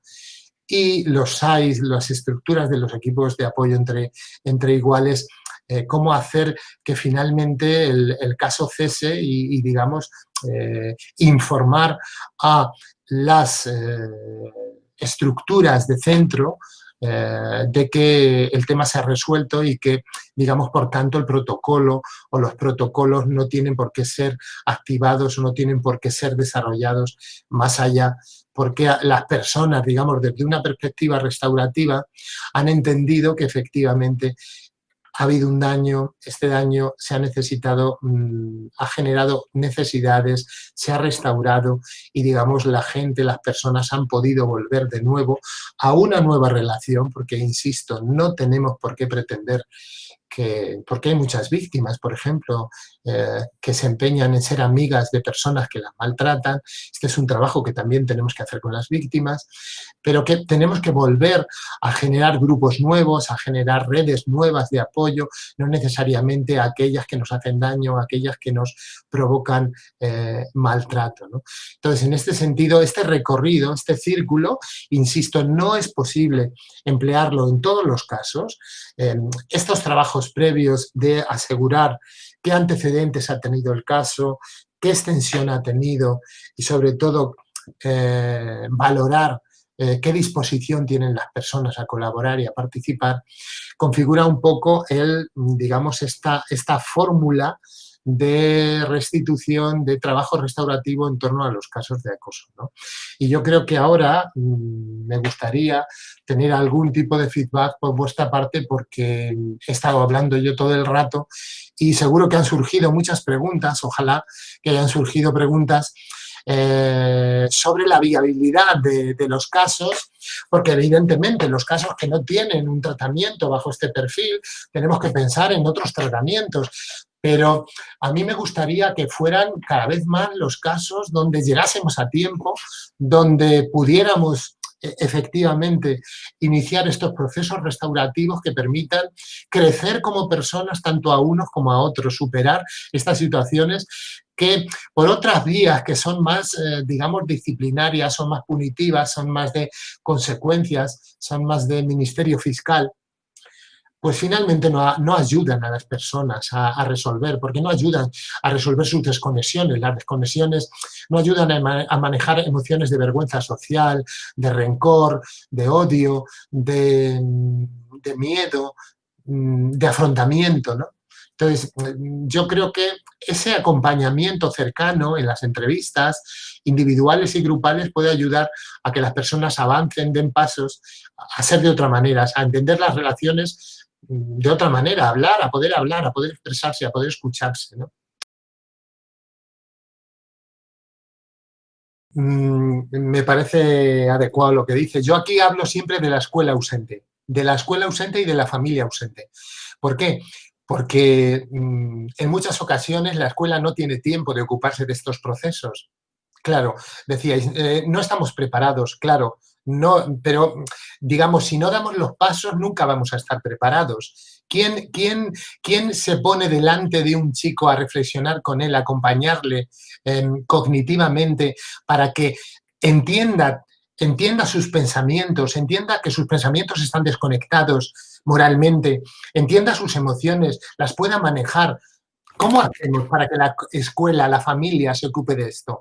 y los SAIs, las estructuras de los equipos de apoyo entre, entre iguales, eh, cómo hacer que finalmente el, caso cese y, digamos, eh, informar a las eh, estructuras de centro de que el tema se ha resuelto y que, digamos, por tanto, el protocolo o los protocolos no tienen por qué ser activados no tienen por qué ser desarrollados más allá porque las personas, digamos, desde una perspectiva restaurativa, han entendido que efectivamente ha habido un daño, este daño se ha necesitado, mm, ha generado necesidades, se ha restaurado y digamos la gente, las personas han podido volver de nuevo a una nueva relación, porque insisto, no tenemos por qué pretender porque hay muchas víctimas, por ejemplo, eh, que se empeñan en ser amigas de personas que las maltratan. Este es un trabajo que también tenemos que hacer con las víctimas, pero que tenemos que volver a generar grupos nuevos, a generar redes nuevas de apoyo, no necesariamente aquellas que nos hacen daño, aquellas que nos provocan eh, maltrato. Entonces, en este sentido, este recorrido, este círculo, insisto, no es posible emplearlo en todos los casos. estos trabajos previos de asegurar qué antecedentes ha tenido el caso, qué extensión ha tenido y sobre todo eh, valorar eh, qué disposición tienen las personas a colaborar y a participar, configura un poco el, digamos, esta, esta fórmula de restitución, de trabajo restaurativo en torno a los casos de acoso. Y yo creo que ahora mm, me gustaría tener algún tipo de feedback por vuestra parte porque he estado hablando yo todo el rato y seguro que han surgido muchas preguntas, ojalá que hayan surgido preguntas eh, sobre la viabilidad de, los casos, porque evidentemente los casos que no tienen un tratamiento bajo este perfil, tenemos que pensar en otros tratamientos, pero a mí me gustaría que fueran cada vez más los casos donde llegásemos a tiempo, donde pudiéramos efectivamente iniciar estos procesos restaurativos que permitan crecer como personas tanto a unos como a otros, superar estas situaciones que por otras vías que son más, eh, digamos, disciplinarias, son más punitivas, son más de consecuencias, son más de ministerio fiscal, pues finalmente no, ayudan a las personas a, resolver, porque no ayudan a resolver sus desconexiones. Las desconexiones no ayudan a, manejar emociones de vergüenza social, de rencor, de odio, de, miedo, mm, de afrontamiento. Entonces, yo creo que ese acompañamiento cercano en las entrevistas individuales y grupales puede ayudar a que las personas avancen, den pasos, a ser de otra manera, a entender las relaciones de otra manera, hablar, a poder hablar, a poder expresarse, a poder escucharse. Mm, me parece adecuado lo que dice. Yo aquí hablo siempre de la escuela ausente, de la escuela ausente y de la familia ausente. ¿Por qué? Porque mm, en muchas ocasiones la escuela no tiene tiempo de ocuparse de estos procesos. Claro, decíais, eh, no estamos preparados, claro, no, pero digamos, si no damos los pasos nunca vamos a estar preparados. ¿Quién, quién, quién se pone delante de un chico a reflexionar con él, acompañarle em, cognitivamente para que entienda, entienda sus pensamientos, entienda que sus pensamientos están desconectados moralmente, entienda sus emociones, las pueda manejar? ¿Cómo hacemos para que la escuela, la familia se ocupe de esto?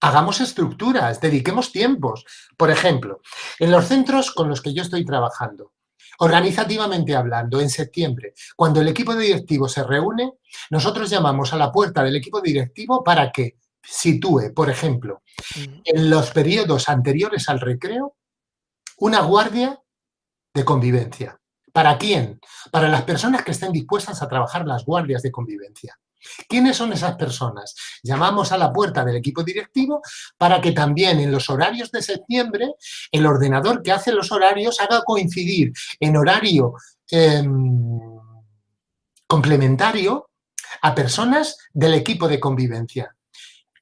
Hagamos estructuras, dediquemos tiempos. Por ejemplo, en los centros con los que yo estoy trabajando, organizativamente hablando, en septiembre, cuando el equipo directivo se reúne, nosotros llamamos a la puerta del equipo directivo para que sitúe, por ejemplo, en los periodos anteriores al recreo, una guardia de convivencia. ¿Para quién? Para las personas que estén dispuestas a trabajar las guardias de convivencia. ¿Quiénes son esas personas? Llamamos a la puerta del equipo directivo para que también en los horarios de septiembre el ordenador que hace los horarios haga coincidir en horario em, complementario a personas del equipo de convivencia.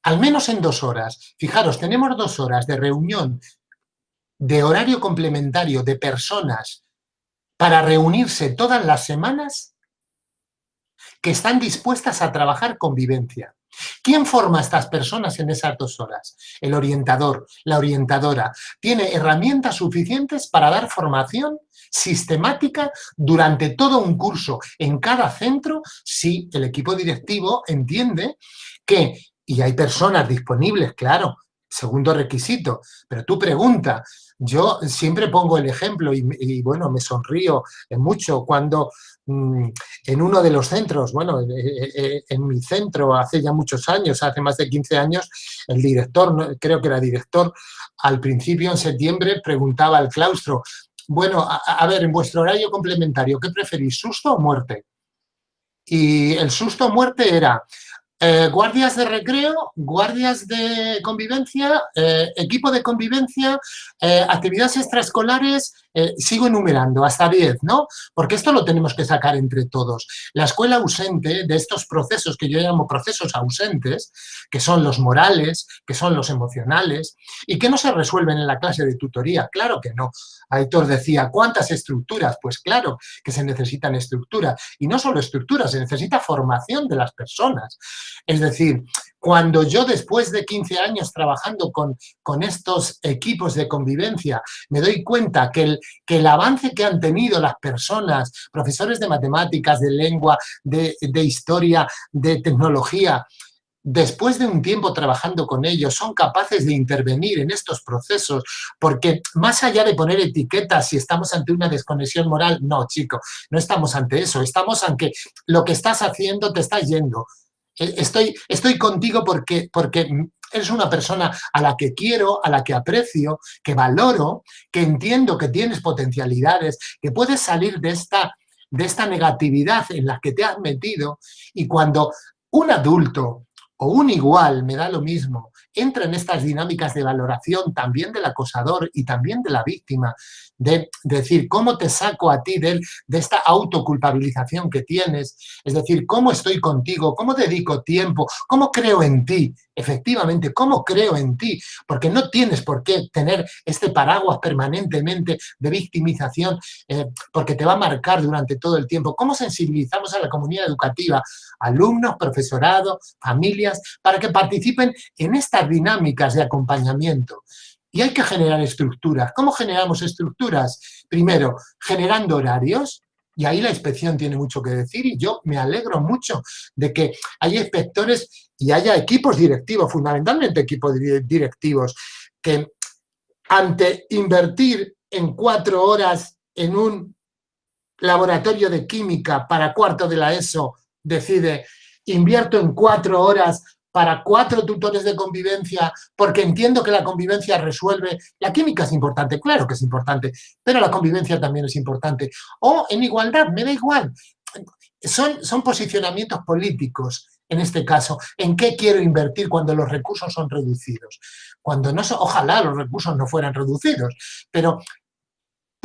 Al menos en dos horas. Fijaros, tenemos dos horas de reunión de horario complementario de personas para reunirse todas las semanas que están dispuestas a trabajar convivencia. ¿Quién forma a estas personas en esas dos horas? El orientador, la orientadora. Tiene herramientas suficientes para dar formación sistemática durante todo un curso en cada centro si el equipo directivo entiende que, y hay personas disponibles, claro, segundo requisito, pero tú pregunta, yo siempre pongo el ejemplo y, bueno, me sonrío mucho cuando mm, en uno de los centros, bueno, en mi centro hace ya muchos años, hace más de 15 años, el director, creo que era director, al principio en septiembre preguntaba al claustro, bueno, a, a ver, en vuestro horario complementario, ¿qué preferís, susto o muerte? Y el susto o muerte era, eh, guardias de recreo, guardias de convivencia, eh, equipo de convivencia, eh, actividades extraescolares, sigo enumerando, hasta 10, ¿no? Porque esto lo tenemos que sacar entre todos. La escuela ausente de estos procesos que yo llamo procesos ausentes, que son los morales, que son los emocionales, y que no se resuelven en la clase de tutoría, claro que no. Aitor decía, ¿cuántas estructuras? Pues claro que se necesitan estructuras, y no solo estructuras, se necesita formación de las personas. Es decir, Cuando yo después de 15 años trabajando con, con estos equipos de convivencia me doy cuenta que el, que el avance que han tenido las personas, profesores de matemáticas, de lengua, de, de historia, de tecnología, después de un tiempo trabajando con ellos, son capaces de intervenir en estos procesos, porque más allá de poner etiquetas si estamos ante una desconexión moral, no, chico, no estamos ante eso, estamos ante lo que estás haciendo te está yendo. E, estoy, estoy contigo porque, porque eres una persona a la que quiero, a la que aprecio, que valoro, que entiendo que tienes potencialidades, que puedes salir de esta, de esta negatividad en la que te has metido. Y cuando un adulto o un igual, me da lo mismo, entra en estas dinámicas de valoración también del acosador y también de la víctima, de, decir, ¿cómo te saco a ti de, de esta autoculpabilización que tienes? Es decir, ¿cómo estoy contigo? ¿Cómo dedico tiempo? ¿Cómo creo en ti? Efectivamente, ¿cómo creo en ti? Porque no tienes por qué tener este paraguas permanentemente de victimización, eh, porque te va a marcar durante todo el tiempo. ¿Cómo sensibilizamos a la comunidad educativa, alumnos, profesorado, familias, para que participen en estas dinámicas de acompañamiento? Y hay que generar estructuras. ¿Cómo generamos estructuras? Primero, generando horarios, y ahí la inspección tiene mucho que decir y yo me alegro mucho de que haya inspectores y haya equipos directivos, fundamentalmente equipos directivos, que ante invertir en cuatro horas en un laboratorio de química para cuarto de la ESO, decide invierto en cuatro horas para cuatro tutores de convivencia, porque entiendo que la convivencia resuelve... La química es importante, claro que es importante, pero la convivencia también es importante. O en igualdad, me da igual. Son, son posicionamientos políticos, en este caso, en qué quiero invertir cuando los recursos son reducidos. Cuando no ojalá los recursos no fueran reducidos, pero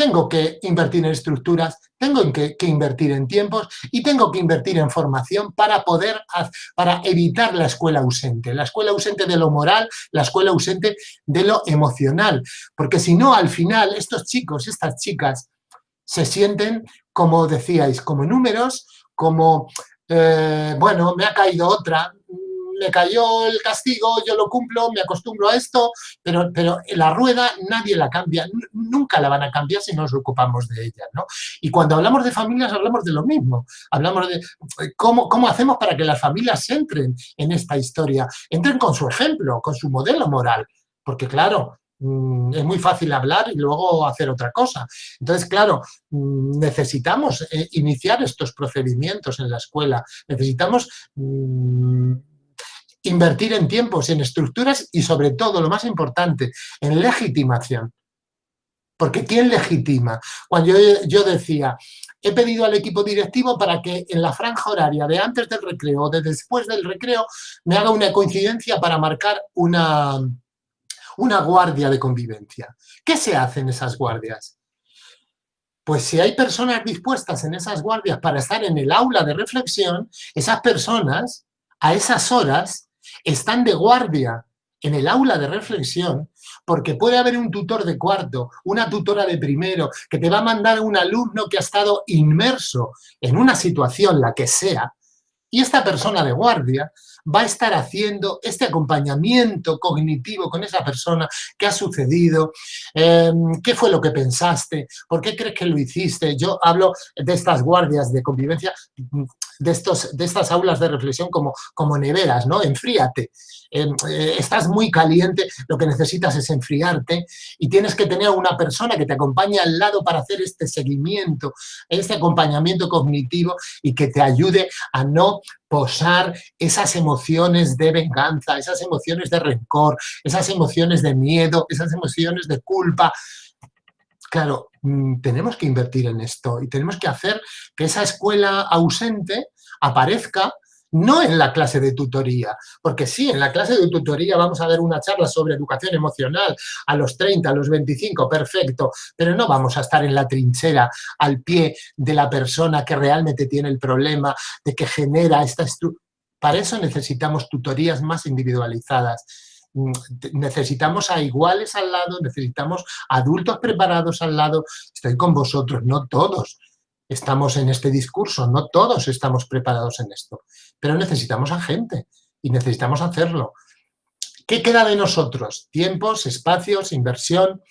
tengo que invertir en estructuras, tengo que, invertir en tiempos y tengo que invertir en formación para poder, para evitar la escuela ausente, la escuela ausente de lo moral, la escuela ausente de lo emocional, porque si no, al final, estos chicos, estas chicas, se sienten, como decíais, como números, como, eh, bueno, me ha caído otra, me cayó el castigo, yo lo cumplo, me acostumbro a esto, pero, pero la rueda nadie la cambia, nunca la van a cambiar si nos ocupamos de ella, ¿no? Y cuando hablamos de familias hablamos de lo mismo, hablamos de cómo, cómo hacemos para que las familias entren en esta historia, entren con su ejemplo, con su modelo moral, porque claro, mm, es muy fácil hablar y luego hacer otra cosa. Entonces, claro, mm, necesitamos eh, iniciar estos procedimientos en la escuela, necesitamos mm, invertir en tiempos, en estructuras y sobre todo, lo más importante, en legitimación. Porque ¿quién legitima? Cuando yo, decía, he pedido al equipo directivo para que en la franja horaria de antes del recreo o de después del recreo me haga una coincidencia para marcar una, una guardia de convivencia. ¿Qué se hace en esas guardias? Pues si hay personas dispuestas en esas guardias para estar en el aula de reflexión, esas personas a esas horas están de guardia en el aula de reflexión porque puede haber un tutor de cuarto, una tutora de primero, que te va a mandar un alumno que ha estado inmerso en una situación, la que sea, y esta persona de guardia va a estar haciendo este acompañamiento cognitivo con esa persona, qué ha sucedido, em, qué fue lo que pensaste, por qué crees que lo hiciste. Yo hablo de estas guardias de convivencia, de, estos, de estas aulas de reflexión como, como neveras, ¿no? Enfríate. Em, eh, estás muy caliente, lo que necesitas es enfriarte y tienes que tener una persona que te acompañe al lado para hacer este seguimiento, este acompañamiento cognitivo y que te ayude a no posar esas emociones de venganza, esas emociones de rencor, esas emociones de miedo, esas emociones de culpa. Claro, mm, tenemos que invertir en esto y tenemos que hacer que esa escuela ausente aparezca no en la clase de tutoría, porque sí, en la clase de tutoría vamos a ver una charla sobre educación emocional a los 30, a los 25, perfecto, pero no vamos a estar en la trinchera al pie de la persona que realmente tiene el problema, de que genera esta estructura. Para eso necesitamos tutorías más individualizadas, necesitamos a iguales al lado, necesitamos adultos preparados al lado, estoy con vosotros, no todos, estamos en este discurso, no todos estamos preparados en esto, pero necesitamos a gente y necesitamos hacerlo. ¿Qué queda de nosotros? Tiempos, espacios, inversión,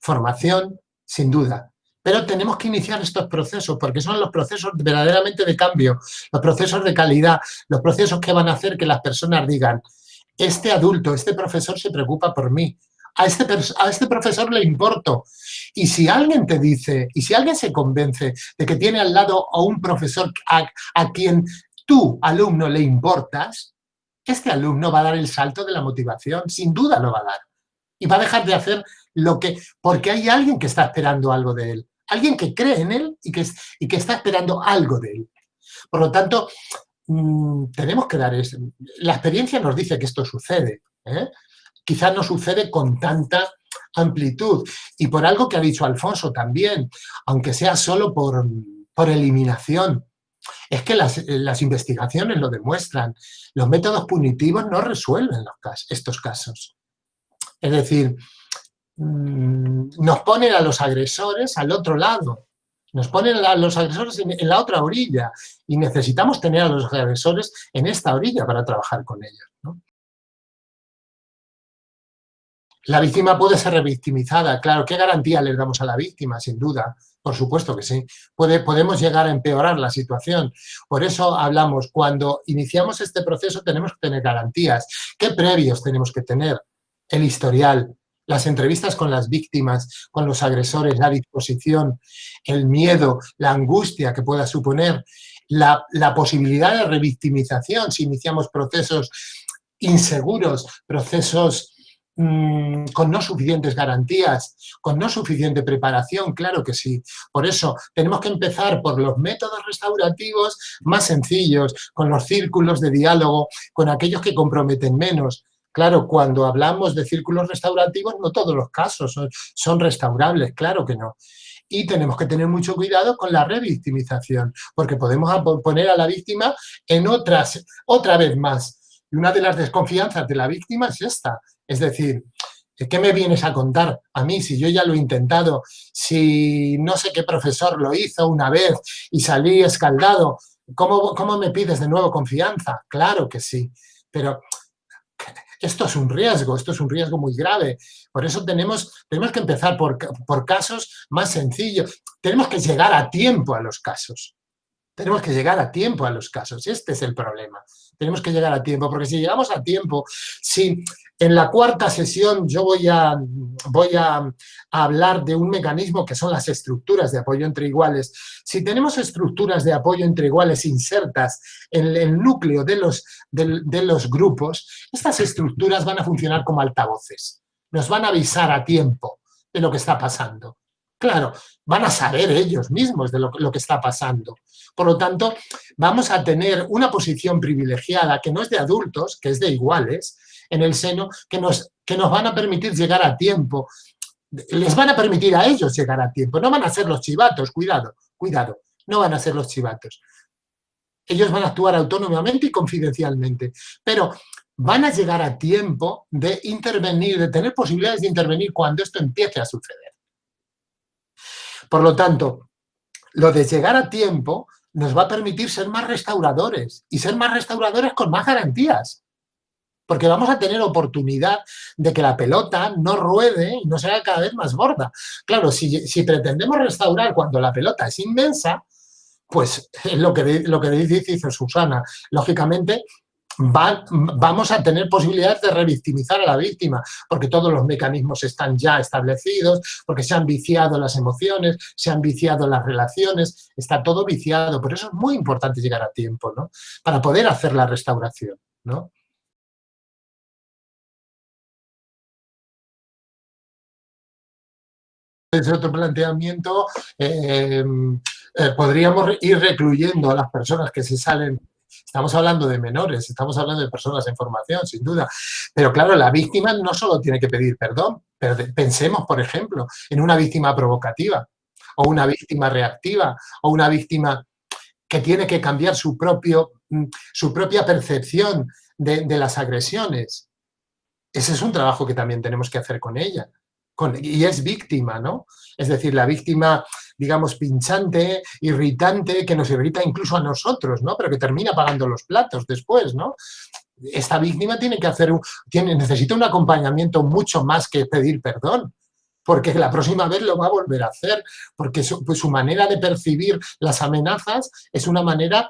formación, sin duda. Pero tenemos que iniciar estos procesos porque son los procesos verdaderamente de cambio, los procesos de calidad, los procesos que van a hacer que las personas digan este adulto, este profesor se preocupa por mí, a este, a este profesor le importo. Y si alguien te dice, y si alguien se convence de que tiene al lado a un profesor a, a quien tú, alumno, le importas, este alumno va a dar el salto de la motivación, sin duda lo va a dar. Y va a dejar de hacer lo que... Porque hay alguien que está esperando algo de él. Alguien que cree en él y que, y que está esperando algo de él. Por lo tanto, mm, tenemos que dar... eso. La experiencia nos dice que esto sucede. ¿eh? Quizás no sucede con tanta amplitud. Y por algo que ha dicho Alfonso también, aunque sea solo por, por eliminación, es que las, las, investigaciones lo demuestran. Los métodos punitivos no resuelven los estos casos. Es decir, mm, nos ponen a los agresores al otro lado, nos ponen los agresores en, la otra orilla y necesitamos tener a los agresores en esta orilla para trabajar con ellos. La víctima puede ser revictimizada, claro, ¿qué garantía le damos a la víctima? Sin duda, por supuesto que sí. Puede, podemos llegar a empeorar la situación. Por eso hablamos, cuando iniciamos este proceso tenemos que tener garantías. ¿Qué previos tenemos que tener? El historial, las entrevistas con las víctimas, con los agresores, la disposición, el miedo, la angustia que pueda suponer, la, posibilidad de revictimización si iniciamos procesos inseguros, procesos Mm, con no suficientes garantías, con no suficiente preparación, claro que sí. Por eso tenemos que empezar por los métodos restaurativos más sencillos, con los círculos de diálogo, con aquellos que comprometen menos. Claro, cuando hablamos de círculos restaurativos, no todos los casos son, restaurables, claro que no. Y tenemos que tener mucho cuidado con la revictimización, porque podemos poner a la víctima en otras, otra vez más. Y una de las desconfianzas de la víctima es esta, es decir, ¿qué me vienes a contar a mí si yo ya lo he intentado? Si no sé qué profesor lo hizo una vez y salí escaldado, ¿cómo, cómo me pides de nuevo confianza? Claro que sí, pero esto es un riesgo, esto es un riesgo muy grave. Por eso tenemos, tenemos que empezar por, por casos más sencillos. Tenemos que llegar a tiempo a los casos. Tenemos que llegar a tiempo a los casos. Este es el problema. Tenemos que llegar a tiempo, porque si llegamos a tiempo, si en la cuarta sesión yo voy a, voy a, hablar de un mecanismo que son las estructuras de apoyo entre iguales. Si tenemos estructuras de apoyo entre iguales insertas en el núcleo de los, de, de los grupos, estas estructuras van a funcionar como altavoces. Nos van a avisar a tiempo de lo que está pasando. Claro, van a saber ellos mismos de lo, que está pasando. Por lo tanto, vamos a tener una posición privilegiada que no es de adultos, que es de iguales, en el seno que nos, que nos van a permitir llegar a tiempo. Les van a permitir a ellos llegar a tiempo. No van a ser los chivatos, cuidado, cuidado. No van a ser los chivatos. Ellos van a actuar autónomamente y confidencialmente. Pero van a llegar a tiempo de intervenir, de tener posibilidades de intervenir cuando esto empiece a suceder. Por lo tanto, lo de llegar a tiempo nos va a permitir ser más restauradores y ser más restauradores con más garantías porque vamos a tener oportunidad de que la pelota no ruede y no sea cada vez más gorda. Claro, si, si pretendemos restaurar cuando la pelota es inmensa, pues lo que, lo que dice Susana, lógicamente Va, vamos a tener posibilidades de revictimizar a la víctima, porque todos los mecanismos están ya establecidos, porque se han viciado las emociones, se han viciado las relaciones, está todo viciado. Por eso es muy importante llegar a tiempo, ¿no? Para poder hacer la restauración, ¿no? Desde otro planteamiento, eh, eh, podríamos ir recluyendo a las personas que se salen Estamos hablando de menores, estamos hablando de personas en formación, sin duda. Pero claro, la víctima no solo tiene que pedir perdón, pensemos, por ejemplo, en una víctima provocativa, o una víctima reactiva, o una víctima que tiene que cambiar su, propio, mm, su propia percepción de las agresiones. Ese es un trabajo que también tenemos que hacer con ella y es víctima, ¿no? Es decir, la víctima, digamos, pinchante, irritante, que nos irrita incluso a nosotros, ¿no? Pero que termina pagando los platos después, ¿no? esta víctima tiene que hacer un, tiene, necesita un acompañamiento mucho más que pedir perdón porque la próxima vez lo va a volver a hacer, porque su, pues manera de percibir las amenazas es una manera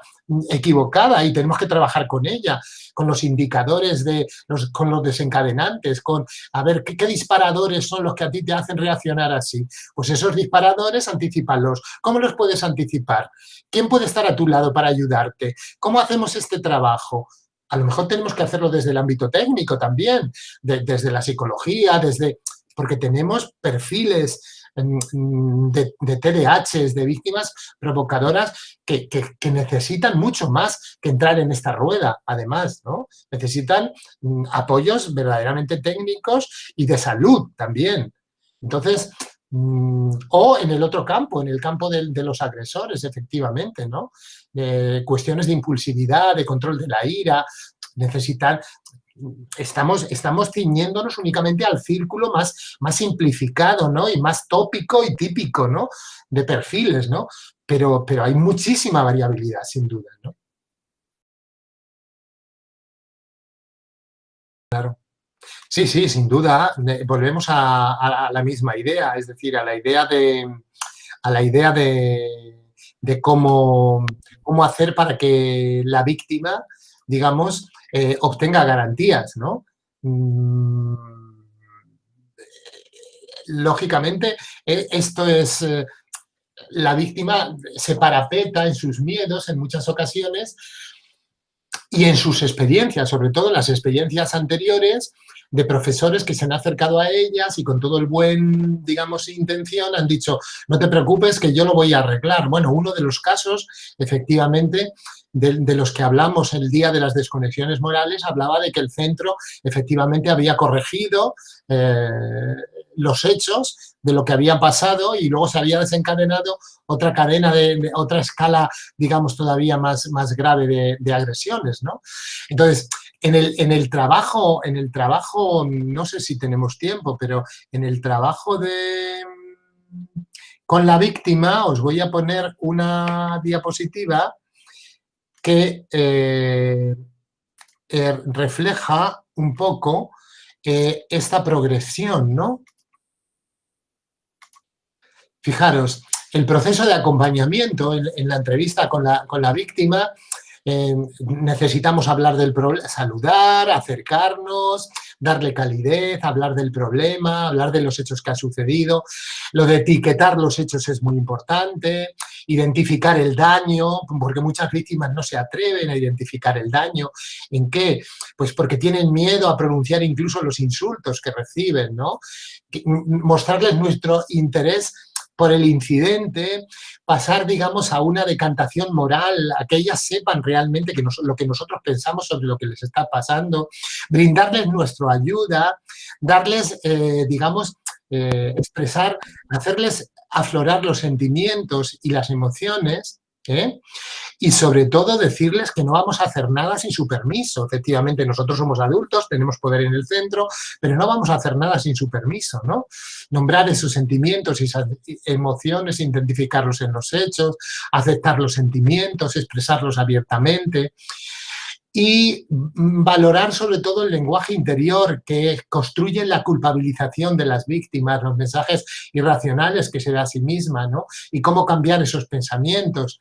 equivocada y tenemos que trabajar con ella, con los indicadores, de con los desencadenantes, con a ver ¿qué, disparadores son los que a ti te hacen reaccionar así. Pues esos disparadores, anticipalos. ¿Cómo los puedes anticipar? ¿Quién puede estar a tu lado para ayudarte? ¿Cómo hacemos este trabajo? A lo mejor tenemos que hacerlo desde el ámbito técnico también, de, desde la psicología, desde porque tenemos perfiles de, de TDAHs, de víctimas provocadoras que, que, necesitan mucho más que entrar en esta rueda, además, ¿no? Necesitan mm, apoyos verdaderamente técnicos y de salud también. Entonces, mm, o en el otro campo, en el campo de, de los agresores, efectivamente, ¿no? De cuestiones de impulsividad, de control de la ira, necesitan estamos, estamos ciñéndonos únicamente al círculo más, más simplificado, ¿no? Y más tópico y típico, ¿no? De perfiles, ¿no? Pero, pero hay muchísima variabilidad, sin duda, ¿no? Claro. Sí, sí, sin duda. Volvemos a, la misma idea, es decir, a la idea de, a la idea de, de cómo, cómo hacer para que la víctima, digamos, eh, obtenga garantías, ¿no? Mm, lógicamente, e, esto es... Eh, la víctima se parapeta en sus miedos en muchas ocasiones y en sus experiencias, sobre todo en las experiencias anteriores, de profesores que se han acercado a ellas y con todo el buen, digamos, intención han dicho, no te preocupes que yo lo voy a arreglar. Bueno, uno de los casos, efectivamente, de, los que hablamos el día de las desconexiones morales, hablaba de que el centro efectivamente había corregido eh, los hechos de lo que había pasado y luego se había desencadenado otra cadena, de, de otra escala, digamos, todavía más, más grave de, de agresiones, ¿no? Entonces, en el, en el, trabajo, en el trabajo, no sé si tenemos tiempo, pero en el trabajo de con la víctima os voy a poner una diapositiva que eh, eh, refleja un poco eh, esta progresión, ¿no? Fijaros, el proceso de acompañamiento en, en la entrevista con la, con la víctima eh, necesitamos hablar del problema, saludar, acercarnos, darle calidez, hablar del problema, hablar de los hechos que ha sucedido. Lo de etiquetar los hechos es muy importante, identificar el daño, porque muchas víctimas no se atreven a identificar el daño. ¿En qué? Pues porque tienen miedo a pronunciar incluso los insultos que reciben, ¿no? Mostrarles nuestro interés por el incidente, pasar, digamos, a una decantación moral, a que ellas sepan realmente que lo que nosotros pensamos sobre lo que les está pasando, brindarles nuestra ayuda, darles, eh, digamos, eh, expresar, hacerles aflorar los sentimientos y las emociones, ¿eh? Y sobre todo decirles que no vamos a hacer nada sin su permiso. Efectivamente, nosotros somos adultos, tenemos poder en el centro, pero no vamos a hacer nada sin su permiso, ¿no? Nombrar esos sentimientos y esas emociones, identificarlos en los hechos, aceptar los sentimientos, expresarlos abiertamente y valorar sobre todo el lenguaje interior que construye la culpabilización de las víctimas, los mensajes irracionales que se da a sí misma, ¿no? Y cómo cambiar esos pensamientos.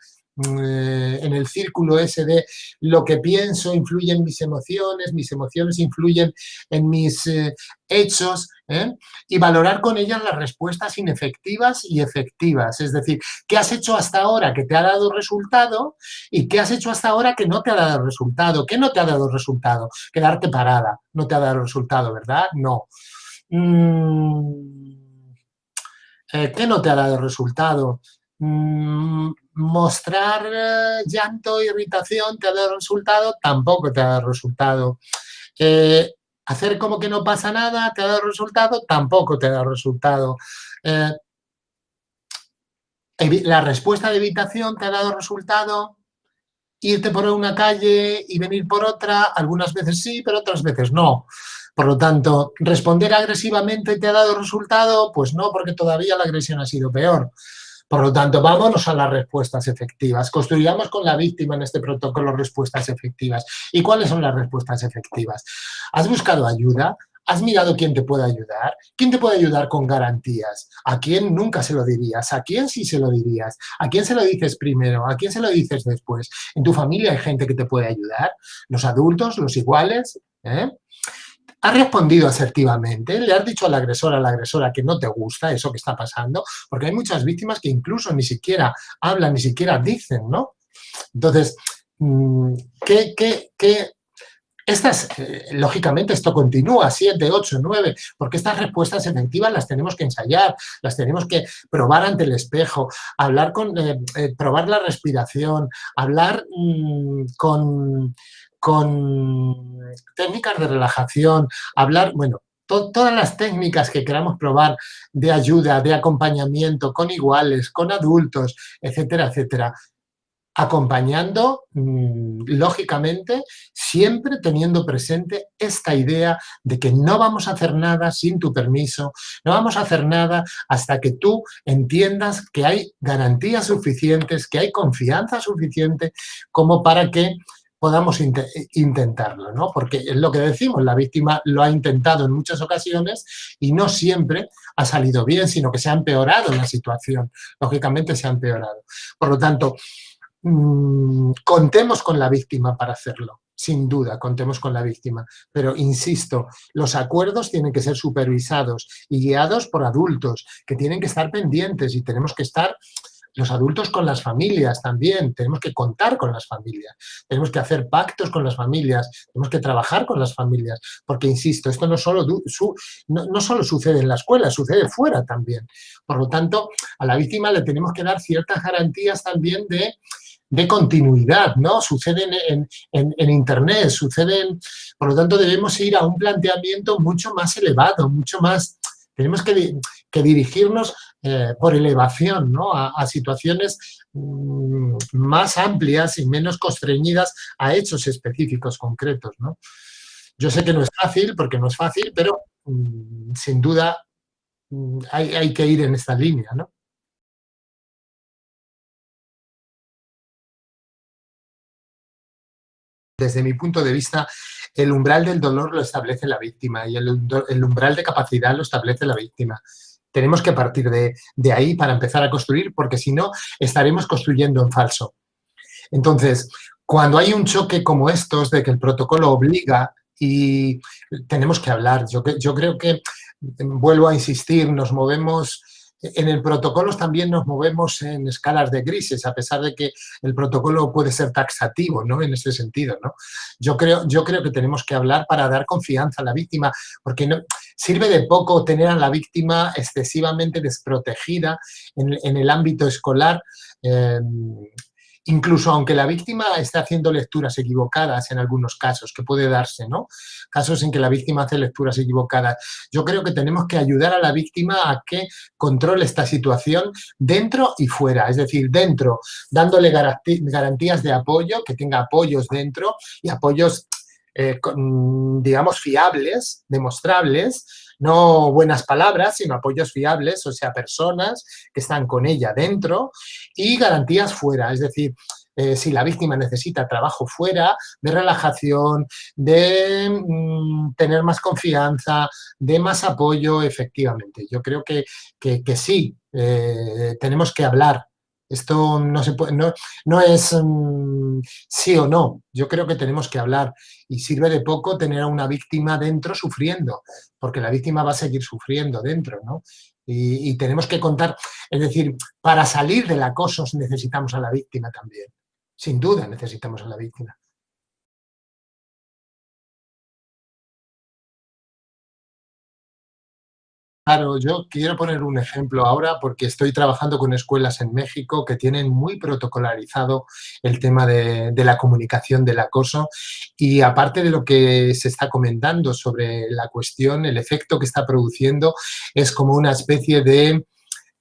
Eh, en el círculo ese de lo que pienso influye en mis emociones, mis emociones influyen en mis eh, hechos, ¿eh? y valorar con ellas las respuestas inefectivas y efectivas. Es decir, ¿qué has hecho hasta ahora que te ha dado resultado y qué has hecho hasta ahora que no te ha dado resultado? ¿Qué no te ha dado resultado? Quedarte parada no te ha dado resultado, ¿verdad? No. Mm, ¿Qué no te ha dado resultado? Mm, mostrar eh, llanto, irritación, te ha dado resultado, tampoco te dado resultado. Eh, hacer como que no pasa nada, te dado resultado, tampoco te dado resultado. Eh, la respuesta de evitación te ha dado resultado, irte por una calle y venir por otra, algunas veces sí, pero otras veces no. Por lo tanto, responder agresivamente te ha dado resultado, pues no, porque todavía la agresión ha sido peor. Por lo tanto, vámonos a las respuestas efectivas. Construyamos con la víctima en este protocolo respuestas efectivas. ¿Y cuáles son las respuestas efectivas? ¿Has buscado ayuda? ¿Has mirado quién te puede ayudar? ¿Quién te puede ayudar con garantías? ¿A quién nunca se lo dirías? ¿A quién sí se lo dirías? ¿A quién se lo dices primero? ¿A quién se lo dices después? ¿En tu familia hay gente que te puede ayudar? ¿Los adultos? ¿Los iguales? ¿Eh? ¿Has respondido asertivamente? ¿Le has dicho al agresor, a la agresora que no te gusta eso que está pasando? Porque hay muchas víctimas que incluso ni siquiera hablan, ni siquiera dicen, ¿no? Entonces, mm, ¿qué, qué, qué estas, eh, lógicamente, esto continúa, 7, 8, 9, porque estas respuestas efectivas las tenemos que ensayar, las tenemos que probar ante el espejo, hablar con, eh, eh, probar la respiración, hablar mm, con, con técnicas de relajación, hablar, bueno, todas las técnicas que queramos probar de ayuda, de acompañamiento, con iguales, con adultos, etcétera, etcétera acompañando, mm, lógicamente, siempre teniendo presente esta idea de que no vamos a hacer nada sin tu permiso, no vamos a hacer nada hasta que tú entiendas que hay garantías suficientes, que hay confianza suficiente como para que podamos intentarlo, ¿no? Porque es lo que decimos, la víctima lo ha intentado en muchas ocasiones y no siempre ha salido bien, sino que se ha empeorado la situación, lógicamente se ha empeorado. Por lo tanto, Mm, contemos con la víctima para hacerlo, sin duda, contemos con la víctima. Pero, insisto, los acuerdos tienen que ser supervisados y guiados por adultos, que tienen que estar pendientes y tenemos que estar los adultos con las familias también, tenemos que contar con las familias, tenemos que hacer pactos con las familias, tenemos que trabajar con las familias, porque insisto, esto no solo, no, solo sucede en la escuela, sucede fuera también. Por lo tanto, a la víctima le tenemos que dar ciertas garantías también de de continuidad, ¿no? Suceden en, Internet, suceden... Por lo tanto, debemos ir a un planteamiento mucho más elevado, mucho más... Tenemos que, dirigirnos eh, por elevación, ¿no? A, situaciones mm, más amplias y menos constreñidas a hechos específicos concretos, ¿no? Yo sé que no es fácil, porque no es fácil, pero mm, sin duda mm, hay, que ir en esta línea, ¿no? desde mi punto de vista, el umbral del dolor lo establece la víctima y el, umbral de capacidad lo establece la víctima. Tenemos que partir de, ahí para empezar a construir, porque si no, estaremos construyendo en falso. Entonces, cuando hay un choque como estos, de que el protocolo obliga y tenemos que hablar, yo, creo que, vuelvo a insistir, nos movemos en el protocolo también nos movemos en escalas de grises, a pesar de que el protocolo puede ser taxativo, ¿no? En ese sentido, ¿no? Yo creo, yo creo que tenemos que hablar para dar confianza a la víctima, porque sirve de poco tener a la víctima excesivamente desprotegida en, el ámbito escolar, eh, incluso aunque la víctima esté haciendo lecturas equivocadas en algunos casos, que puede darse, ¿no? Casos en que la víctima hace lecturas equivocadas. Yo creo que tenemos que ayudar a la víctima a que controle esta situación dentro y fuera, es decir, dentro, dándole garantías de apoyo, que tenga apoyos dentro y apoyos eh, digamos, fiables, demostrables, no buenas palabras, sino apoyos fiables, o sea, personas que están con ella dentro y garantías fuera, es decir, eh, si la víctima necesita trabajo fuera, de relajación, de mm, tener más confianza, de más apoyo, efectivamente. Yo creo que, que, sí, eh, tenemos que hablar esto no, se puede, no, es mm, sí o no. Yo creo que tenemos que hablar y sirve de poco tener a una víctima dentro sufriendo, porque la víctima va a seguir sufriendo dentro, ¿no? Y, y tenemos que contar, es decir, para salir del acoso necesitamos a la víctima también. Sin duda necesitamos a la víctima. Claro, yo quiero poner un ejemplo ahora porque estoy trabajando con escuelas en México que tienen muy protocolarizado el tema de, la comunicación del acoso. Y aparte de lo que se está comentando sobre la cuestión, el efecto que está produciendo es como una especie de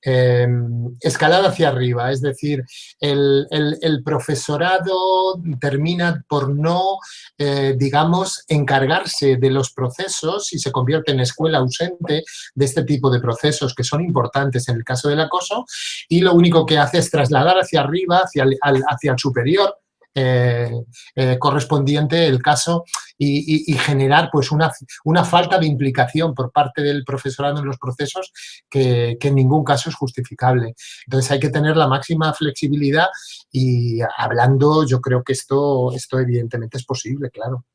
Em, escalada hacia arriba, es decir, el, profesorado termina por no, eh, digamos, encargarse de los procesos y se convierte en escuela ausente de este tipo de procesos que son importantes en el caso del acoso y lo único que hace es trasladar hacia arriba, hacia hacia el superior, eh, eh, correspondiente el caso y, generar pues una, una, falta de implicación por parte del profesorado en los procesos que, en ningún caso es justificable. Entonces hay que tener la máxima flexibilidad y hablando yo creo que esto, esto evidentemente es posible, claro.